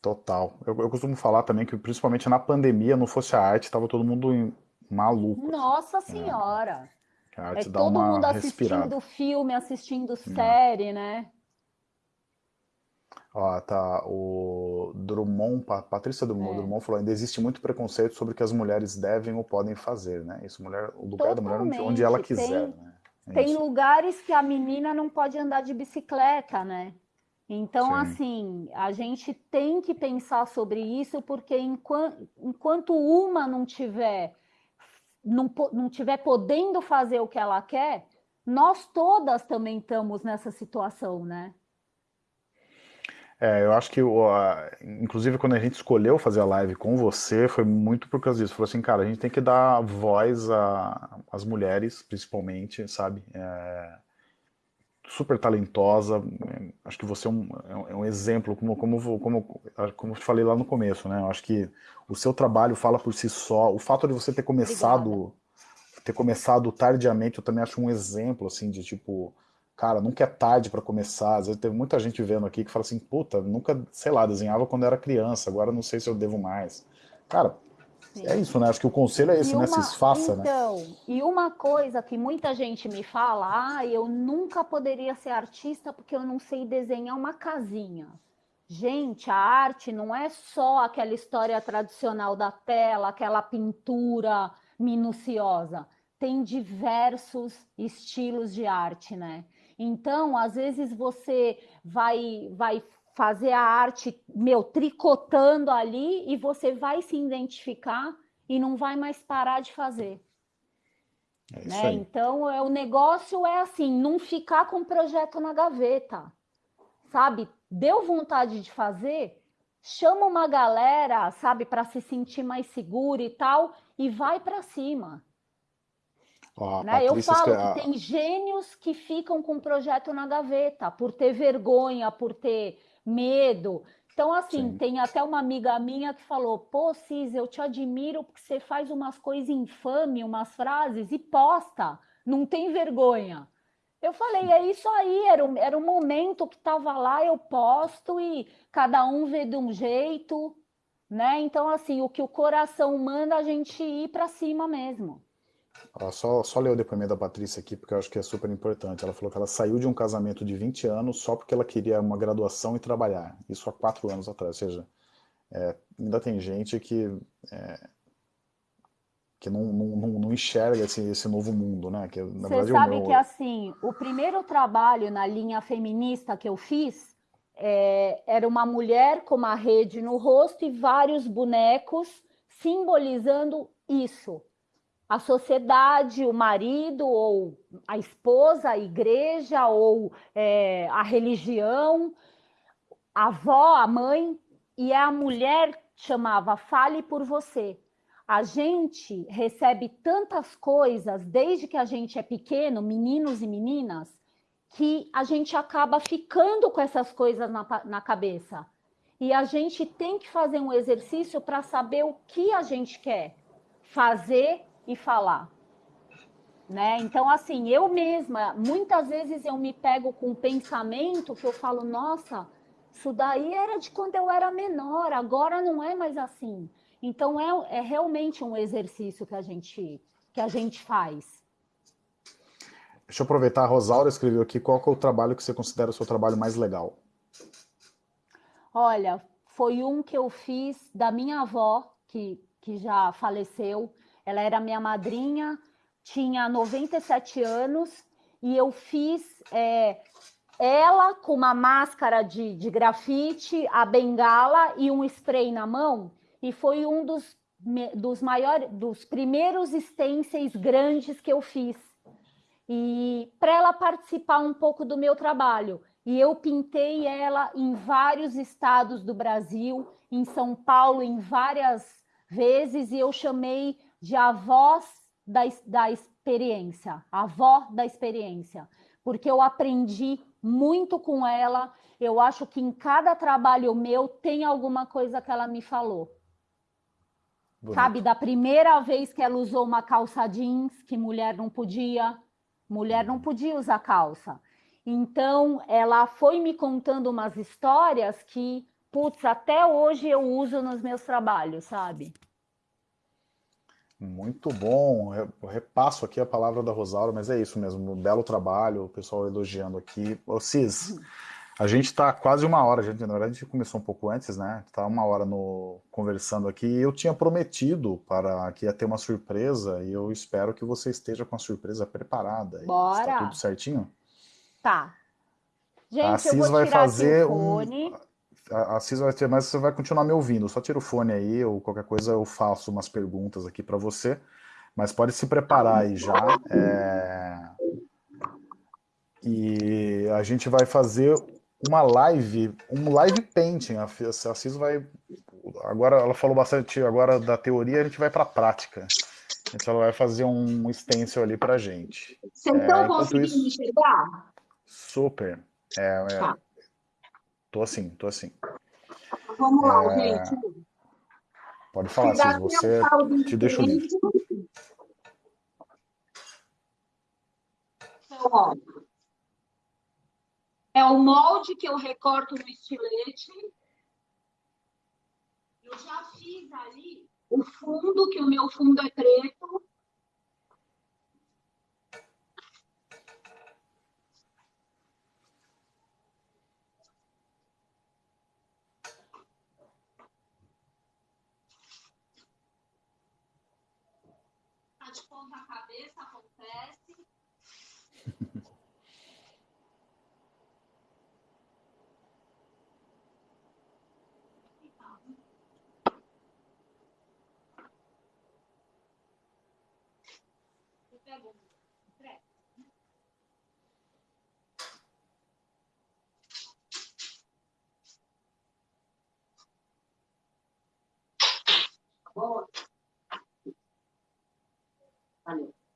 Total. Eu, eu, costumo falar também que, principalmente na pandemia, não fosse a arte, estava todo mundo maluco. Nossa assim. Senhora! É. A arte é dá todo uma mundo respirada. assistindo filme, assistindo série, né? Ó, tá, o Drummond, Patrícia Drummond, é. Drummond falou, ainda existe muito preconceito sobre o que as mulheres devem ou podem fazer, né? Isso, mulher, o lugar Totalmente. da mulher onde ela quiser, tem, né? É tem isso. lugares que a menina não pode andar de bicicleta, né? Então, Sim. assim, a gente tem que pensar sobre isso, porque enquanto, enquanto uma não tiver, não, não tiver podendo fazer o que ela quer, nós todas também estamos nessa situação, né? É, eu acho que, inclusive, quando a gente escolheu fazer a live com você, foi muito por causa disso. Falou assim, cara, a gente tem que dar voz às mulheres, principalmente, sabe? É, super talentosa. Acho que você é um, é um é exemplo, como, como, como, como eu te falei lá no começo, né? Eu acho que o seu trabalho fala por si só. O fato de você ter começado, Obrigada. ter começado tardiamente, eu também acho um exemplo, assim, de tipo cara, nunca é tarde para começar. Às vezes teve muita gente vendo aqui que fala assim, puta, nunca, sei lá, desenhava quando era criança, agora não sei se eu devo mais. Cara, Sim. é isso, né? Acho que o conselho é esse, né? uma, né? Se esfaça, então, né? Então, e uma coisa que muita gente me fala, ah, eu nunca poderia ser artista porque eu não sei desenhar uma casinha. Gente, a arte não é só aquela história tradicional da tela, aquela pintura minuciosa. Tem diversos estilos de arte, né? Então, às vezes você vai vai fazer a arte, meu, tricotando ali e você vai se identificar e não vai mais parar de fazer. É né? Então, é, o negócio é assim, não ficar com o projeto na gaveta, sabe? Deu vontade de fazer, chama uma galera, sabe, para se sentir mais seguro e tal, e vai para cima. Né? Eu falo que tem gênios que ficam com o projeto na gaveta por ter vergonha, por ter medo. Então, assim, Sim. tem até uma amiga minha que falou: Pô, Cis, eu te admiro porque você faz umas coisas infames, umas frases e posta, não tem vergonha. Eu falei, é isso aí, era um, era um momento que estava lá, eu posto e cada um vê de um jeito, né? Então, assim, o que o coração manda a gente ir para cima mesmo. Só, só ler o depoimento da Patrícia aqui, porque eu acho que é super importante. Ela falou que ela saiu de um casamento de 20 anos só porque ela queria uma graduação e trabalhar. Isso há quatro anos atrás. Ou seja, é, ainda tem gente que, é, que não, não, não, enxerga esse, esse novo mundo, né? Que, na Você verdade, sabe meu... que, assim, o primeiro trabalho na linha feminista que eu fiz é, era uma mulher com uma rede no rosto e vários bonecos simbolizando isso. A sociedade, o marido, ou a esposa, a igreja, ou é, a religião, a avó, a mãe, e a mulher chamava Fale por Você. A gente recebe tantas coisas desde que a gente é pequeno, meninos e meninas, que a gente acaba ficando com essas coisas na, na cabeça. E a gente tem que fazer um exercício para saber o que a gente quer fazer e falar. Né? Então, assim, eu mesma, muitas vezes eu me pego com um pensamento que eu falo, nossa, isso daí era de quando eu era menor, agora não é mais assim. Então, é, é realmente um exercício que a gente, que a gente faz. Deixa eu aproveitar, a Rosaura escreveu aqui, qual é o trabalho que você considera o seu trabalho mais legal? Olha, foi um que eu fiz da minha avó, que, que já faleceu. Ela era minha madrinha, tinha 97 anos, e eu fiz é, ela com uma máscara de, de grafite, a bengala e um spray na mão, e foi um dos, dos maiores, dos primeiros stencils grandes que eu fiz e para ela participar um pouco do meu trabalho. E eu pintei ela em vários estados do Brasil, em São Paulo, em várias vezes, e eu chamei de avós da, da experiência, avó da experiência, porque eu aprendi muito com ela. Eu acho que em cada trabalho meu tem alguma coisa que ela me falou. Bonito. Sabe, da primeira vez que ela usou uma calça jeans, que mulher não podia, Mulher não podia usar calça. Então, ela foi me contando umas histórias que, putz, até hoje eu uso nos meus trabalhos, sabe? Muito bom. Eu repasso aqui a palavra da Rosaura, mas é isso mesmo. Um belo trabalho, o pessoal elogiando aqui. Ô, Cis. A gente está quase uma hora, gente, na verdade a gente começou um pouco antes, né? Está uma hora no, conversando aqui. Eu tinha prometido para que ia ter uma surpresa e eu espero que você esteja com a surpresa preparada. Bora! Está tudo certinho? Tá. Gente, a Cis vai fazer um. A, a Cis vai ter, mas você vai continuar me ouvindo. Só tira o fone aí, ou qualquer coisa eu faço umas perguntas aqui para você. Mas pode se preparar aí já. É... E a gente vai fazer uma live, um live painting. A, a Cis vai. Agora ela falou bastante agora da teoria, a gente vai para a prática. Então ela vai fazer um stencil ali para gente. Vocês estão é, conseguindo isso, enxergar? Super. É, é, tá. Tô assim, tô assim. Vamos lá, é, gente. Pode falar, Cis, você te deixa livre. Então, ó, é o molde que eu recorto no estilete. Eu já fiz ali o fundo, que o meu fundo é preto. Tá de ponta cabeça, acontece.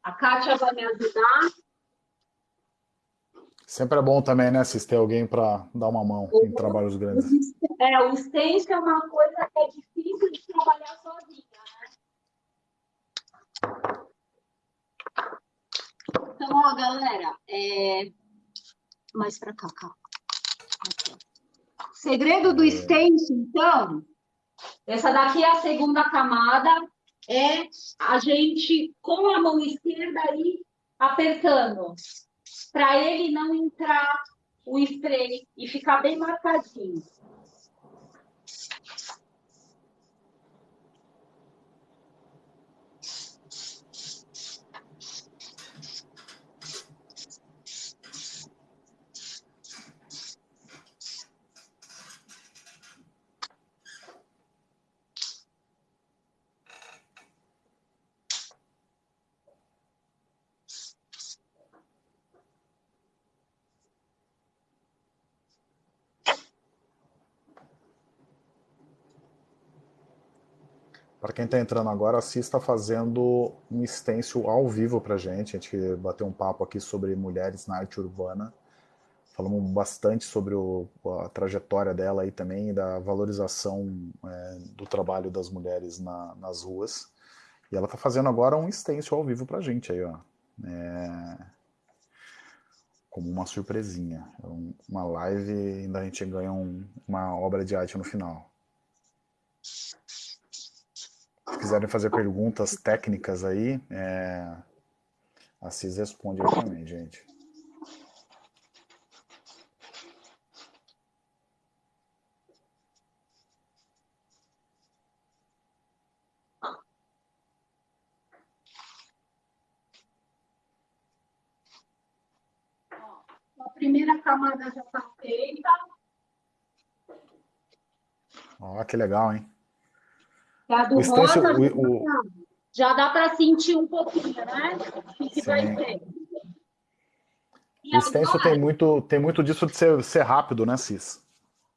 A Kátia vai me ajudar. Sempre é bom também, né, ter alguém para dar uma mão em trabalhos grandes. É, o stencil é uma coisa que é difícil de trabalhar sozinha, né? Então, ó, galera, é... mais para cá, cá. Segredo do extenso, então, essa daqui é a segunda camada, é a gente, com a mão esquerda aí, apertando, para ele não entrar o spray e ficar bem marcadinho. Quem está entrando agora, a está fazendo um stencil ao vivo para a gente. A gente bateu um papo aqui sobre mulheres na arte urbana. Falamos bastante sobre o, a trajetória dela aí também, da valorização é, do trabalho das mulheres na, nas ruas. E ela está fazendo agora um stencil ao vivo para a gente aí, ó. É, como uma surpresinha. É uma live ainda a gente ganha um, uma obra de arte no final. Se quiserem fazer perguntas técnicas aí, é... a Cis responde aí também, gente. A primeira camada já está feita. Ó, que legal, hein? A do o rosa o, o... já dá para sentir um pouquinho, né? O que, vai ser. E o stencil tem muito, tem muito disso de ser, ser rápido, né, Cis?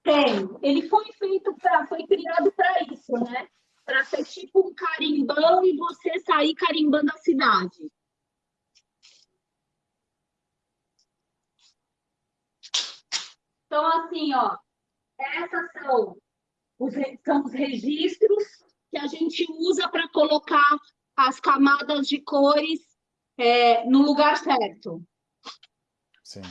Tem. Ele foi feito para, foi criado para isso, né? Para ser tipo um carimbão e você sair carimbando a cidade. Então, assim, ó, essas são os, são os registros que a gente usa para colocar as camadas de cores é, no lugar certo. Sim.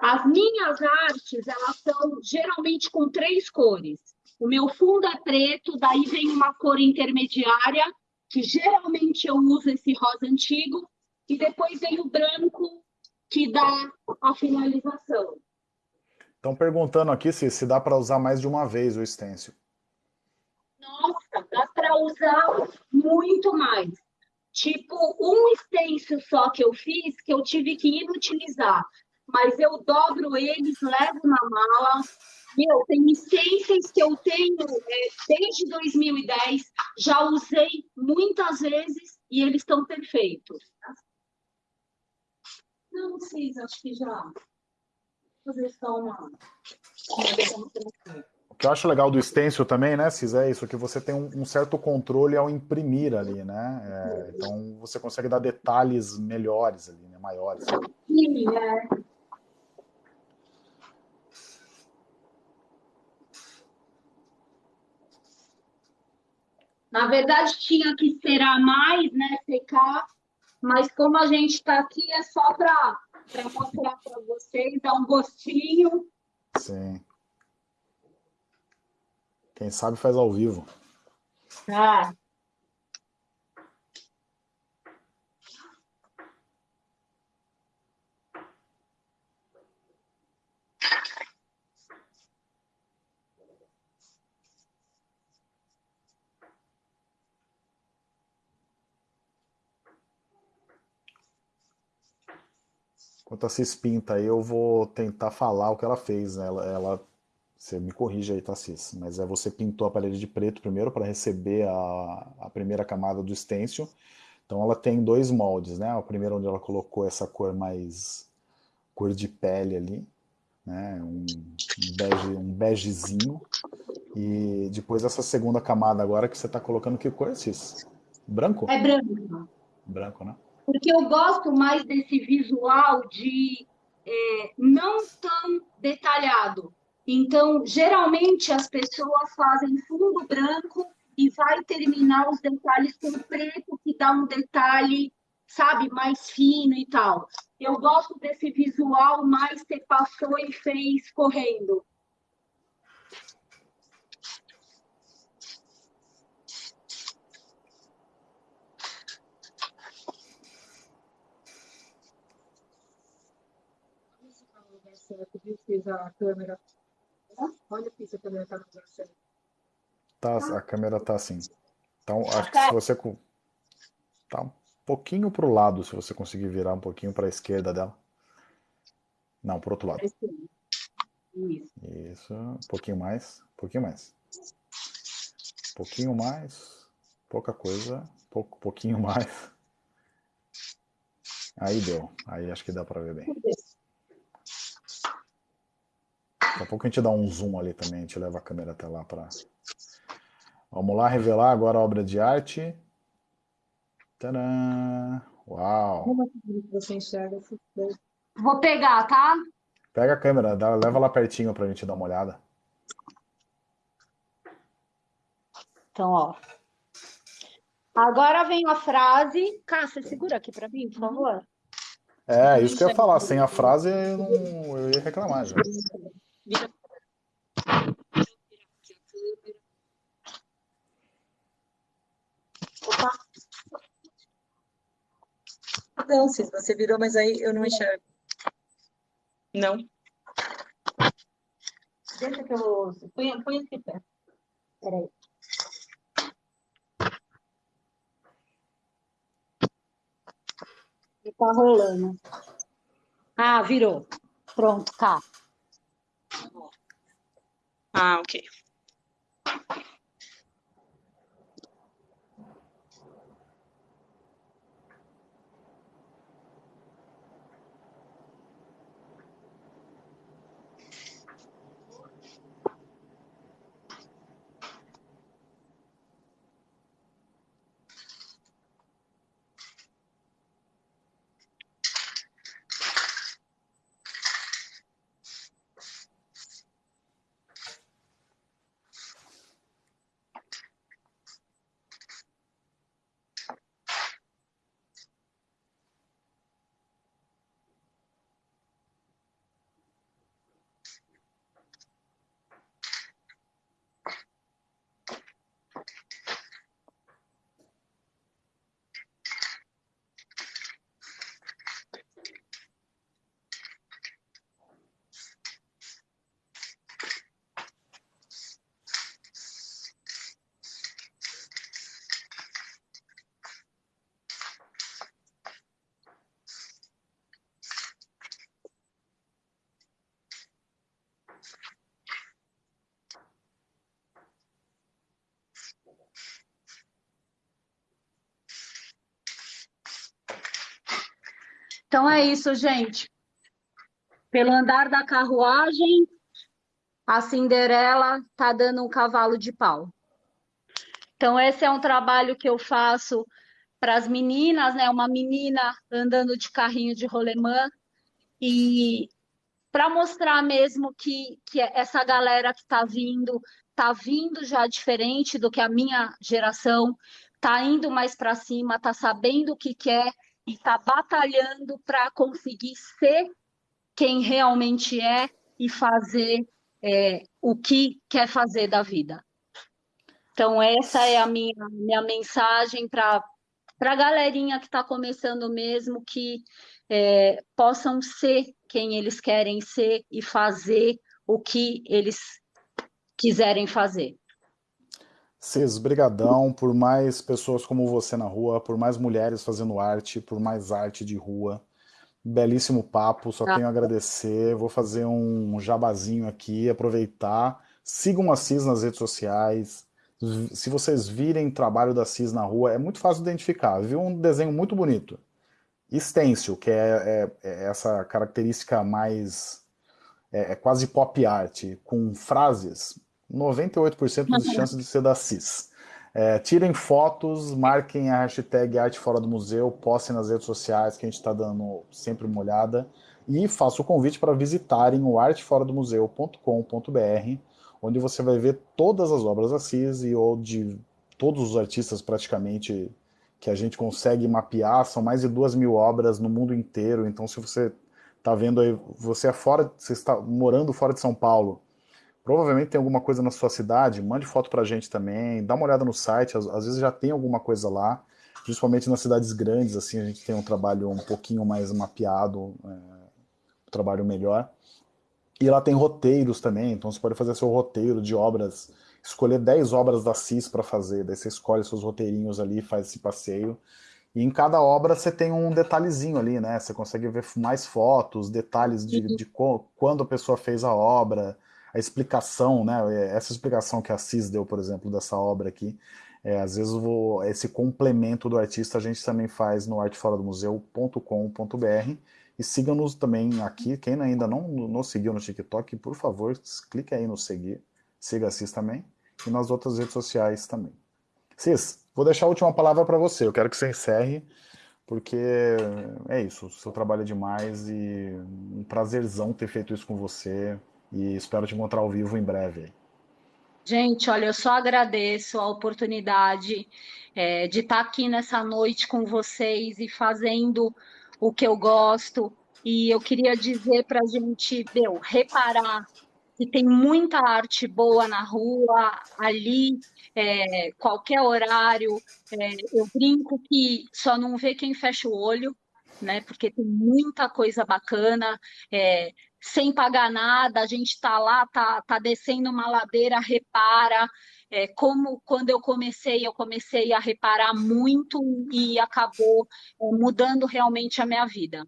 As minhas artes, elas são geralmente com três cores. O meu fundo é preto, daí vem uma cor intermediária, que geralmente eu uso esse rosa antigo, e depois vem o branco, que dá a finalização. Estão perguntando aqui se, se dá para usar mais de uma vez o stencil. Nossa, dá para usar muito mais. Tipo, um stencil só que eu fiz, que eu tive que inutilizar. Mas eu dobro eles, levo na mala. Meu, tem stencils que eu tenho é, desde 2010, já usei muitas vezes e eles estão perfeitos. Não precisa, acho que já. Vou fazer só uma que eu acho legal do stencil também, né, Cis, é isso, que você tem um, um certo controle ao imprimir ali, né? É, então você consegue dar detalhes melhores ali, né, maiores. Sim, é. Na verdade, tinha que esperar mais, né, secar, mas como a gente está aqui, é só para mostrar para vocês, dar um gostinho. Sim. Quem sabe faz ao vivo. Ah. Enquanto a Cis pinta aí, eu vou tentar falar o que ela fez. Né? Ela, ela você me corrige aí, Tassis, mas é você pintou a parede de preto primeiro para receber a, a primeira camada do stencil. Então ela tem dois moldes, né? O primeiro onde ela colocou essa cor mais cor de pele ali, né? Um, bege, um begezinho. E depois essa segunda camada agora que você está colocando que cor, Cis? Branco? É branco. Branco, né? Porque eu gosto mais desse visual de é, não tão detalhado. Então, geralmente as pessoas fazem fundo branco e vai terminar os detalhes com preto, que dá um detalhe sabe, mais fino e tal. Eu gosto desse visual mais que passou e fez correndo. a câmera. Olha aqui se a câmera está no lugar certo. Tá, a câmera está assim. Então, acho que se você... Tá um pouquinho para o lado, se você conseguir virar um pouquinho para a esquerda dela. Não, para o outro lado. Isso. Isso. Um pouquinho mais. Um pouquinho mais. Um pouquinho mais. Pouca coisa. Pouco, pouquinho mais. Aí deu. Aí acho que dá para ver bem. Daqui a pouco a gente dá um zoom ali também, a gente leva a câmera até lá para... Vamos lá revelar agora a obra de arte. Tadã! Uau! Você enxerga Vou pegar, tá? Pega a câmera, dá, leva lá pertinho para a gente dar uma olhada. Então, ó. Agora vem a frase. Cássia, segura aqui para mim, por favor. É, isso que eu ia falar. Sem a frase, eu, não, eu ia reclamar já. Vira. Opa. Não, Cis, você virou, mas aí eu não enxergo. Não. Deixa que eu... Põe, põe aqui perto. Peraí. E tá rolando. Ah, virou. Pronto, tá. Ah, ok. Então é isso, gente. Pelo andar da carruagem, a Cinderela tá dando um cavalo de pau. Então esse é um trabalho que eu faço para as meninas, né? Uma menina andando de carrinho de rolemã e para mostrar mesmo que, que essa galera que está vindo, está vindo já diferente do que a minha geração, está indo mais para cima, está sabendo o que quer e está batalhando para conseguir ser quem realmente é e fazer é, o que quer fazer da vida. Então, essa é a minha, minha mensagem para a galerinha que está começando mesmo, que é, possam ser quem eles querem ser e fazer o que eles quiserem fazer. Cis, brigadão por mais pessoas como você na rua, por mais mulheres fazendo arte, por mais arte de rua. Belíssimo papo, só ah. tenho a agradecer. Vou fazer um jabazinho aqui, aproveitar. Sigam a Cis nas redes sociais. Se vocês virem trabalho da Cis na rua, é muito fácil identificar. Viu um desenho muito bonito. Stencil, que é, é, é essa característica mais... É, é quase pop art, com frases 98% de chances de ser da CIS. É, tirem fotos, marquem a hashtag Arte Fora do Museu, postem nas redes sociais que a gente está dando sempre uma olhada. E faço o convite para visitarem o arteforadomuseu.com.br onde você vai ver todas as obras da CIS e ou de todos os artistas praticamente que a gente consegue mapear, são mais de duas mil obras no mundo inteiro, então se você está vendo aí, você é fora, você está morando fora de São Paulo, provavelmente tem alguma coisa na sua cidade, mande foto para a gente também, dá uma olhada no site, às, às, vezes já tem alguma coisa lá, principalmente nas cidades grandes, assim, a gente tem um trabalho um pouquinho mais mapeado, é, um trabalho melhor. E lá tem roteiros também, então você pode fazer seu roteiro de obras, escolher 10 obras da CIS para fazer, daí você escolhe seus roteirinhos ali, faz esse passeio, e em cada obra você tem um detalhezinho ali, né? Você consegue ver mais fotos, detalhes de, de quando a pessoa fez a obra, a explicação, né? Essa explicação que a Cis deu, por exemplo, dessa obra aqui, é, às vezes vou, esse complemento do artista a gente também faz no arteforadomuseu.com.br e siga-nos também aqui, quem ainda não nos seguiu no TikTok, por favor, clique aí no seguir, siga a Cis também, e nas outras redes sociais também. Cis, vou deixar a última palavra para você, eu quero que você encerre, porque é isso, o seu trabalho é demais e um prazerzão ter feito isso com você, e espero te encontrar ao vivo em breve. Gente, olha, eu só agradeço a oportunidade é, de estar aqui nessa noite com vocês e fazendo o que eu gosto. E eu queria dizer para a gente, meu, reparar que tem muita arte boa na rua, ali, é, qualquer horário. É, eu brinco que só não vê quem fecha o olho, né? Porque tem muita coisa bacana. É, sem pagar nada, a gente está lá, está tá descendo uma ladeira, repara. É, como quando eu comecei, eu comecei a reparar muito e acabou é, mudando realmente a minha vida.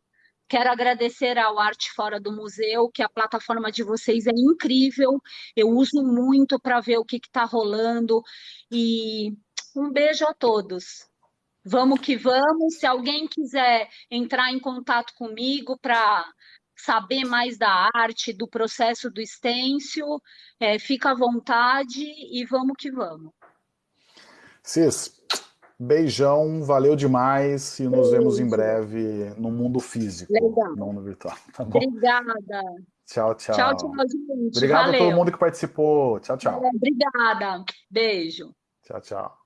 Quero agradecer ao Arte Fora do Museu, que a plataforma de vocês é incrível. Eu uso muito para ver o que está rolando. E um beijo a todos. Vamos que vamos. Se alguém quiser entrar em contato comigo para saber mais da arte, do processo do stencil, é, fica à vontade e vamos que vamos. Cis, beijão, valeu demais e nos Beijo. vemos em breve no mundo físico, Legal. não no virtual. Tá obrigada. Tchau, tchau. Tchau, tchau, gente. Obrigado valeu. a todo mundo que participou. Tchau, tchau. É, obrigada. Beijo. Tchau, tchau.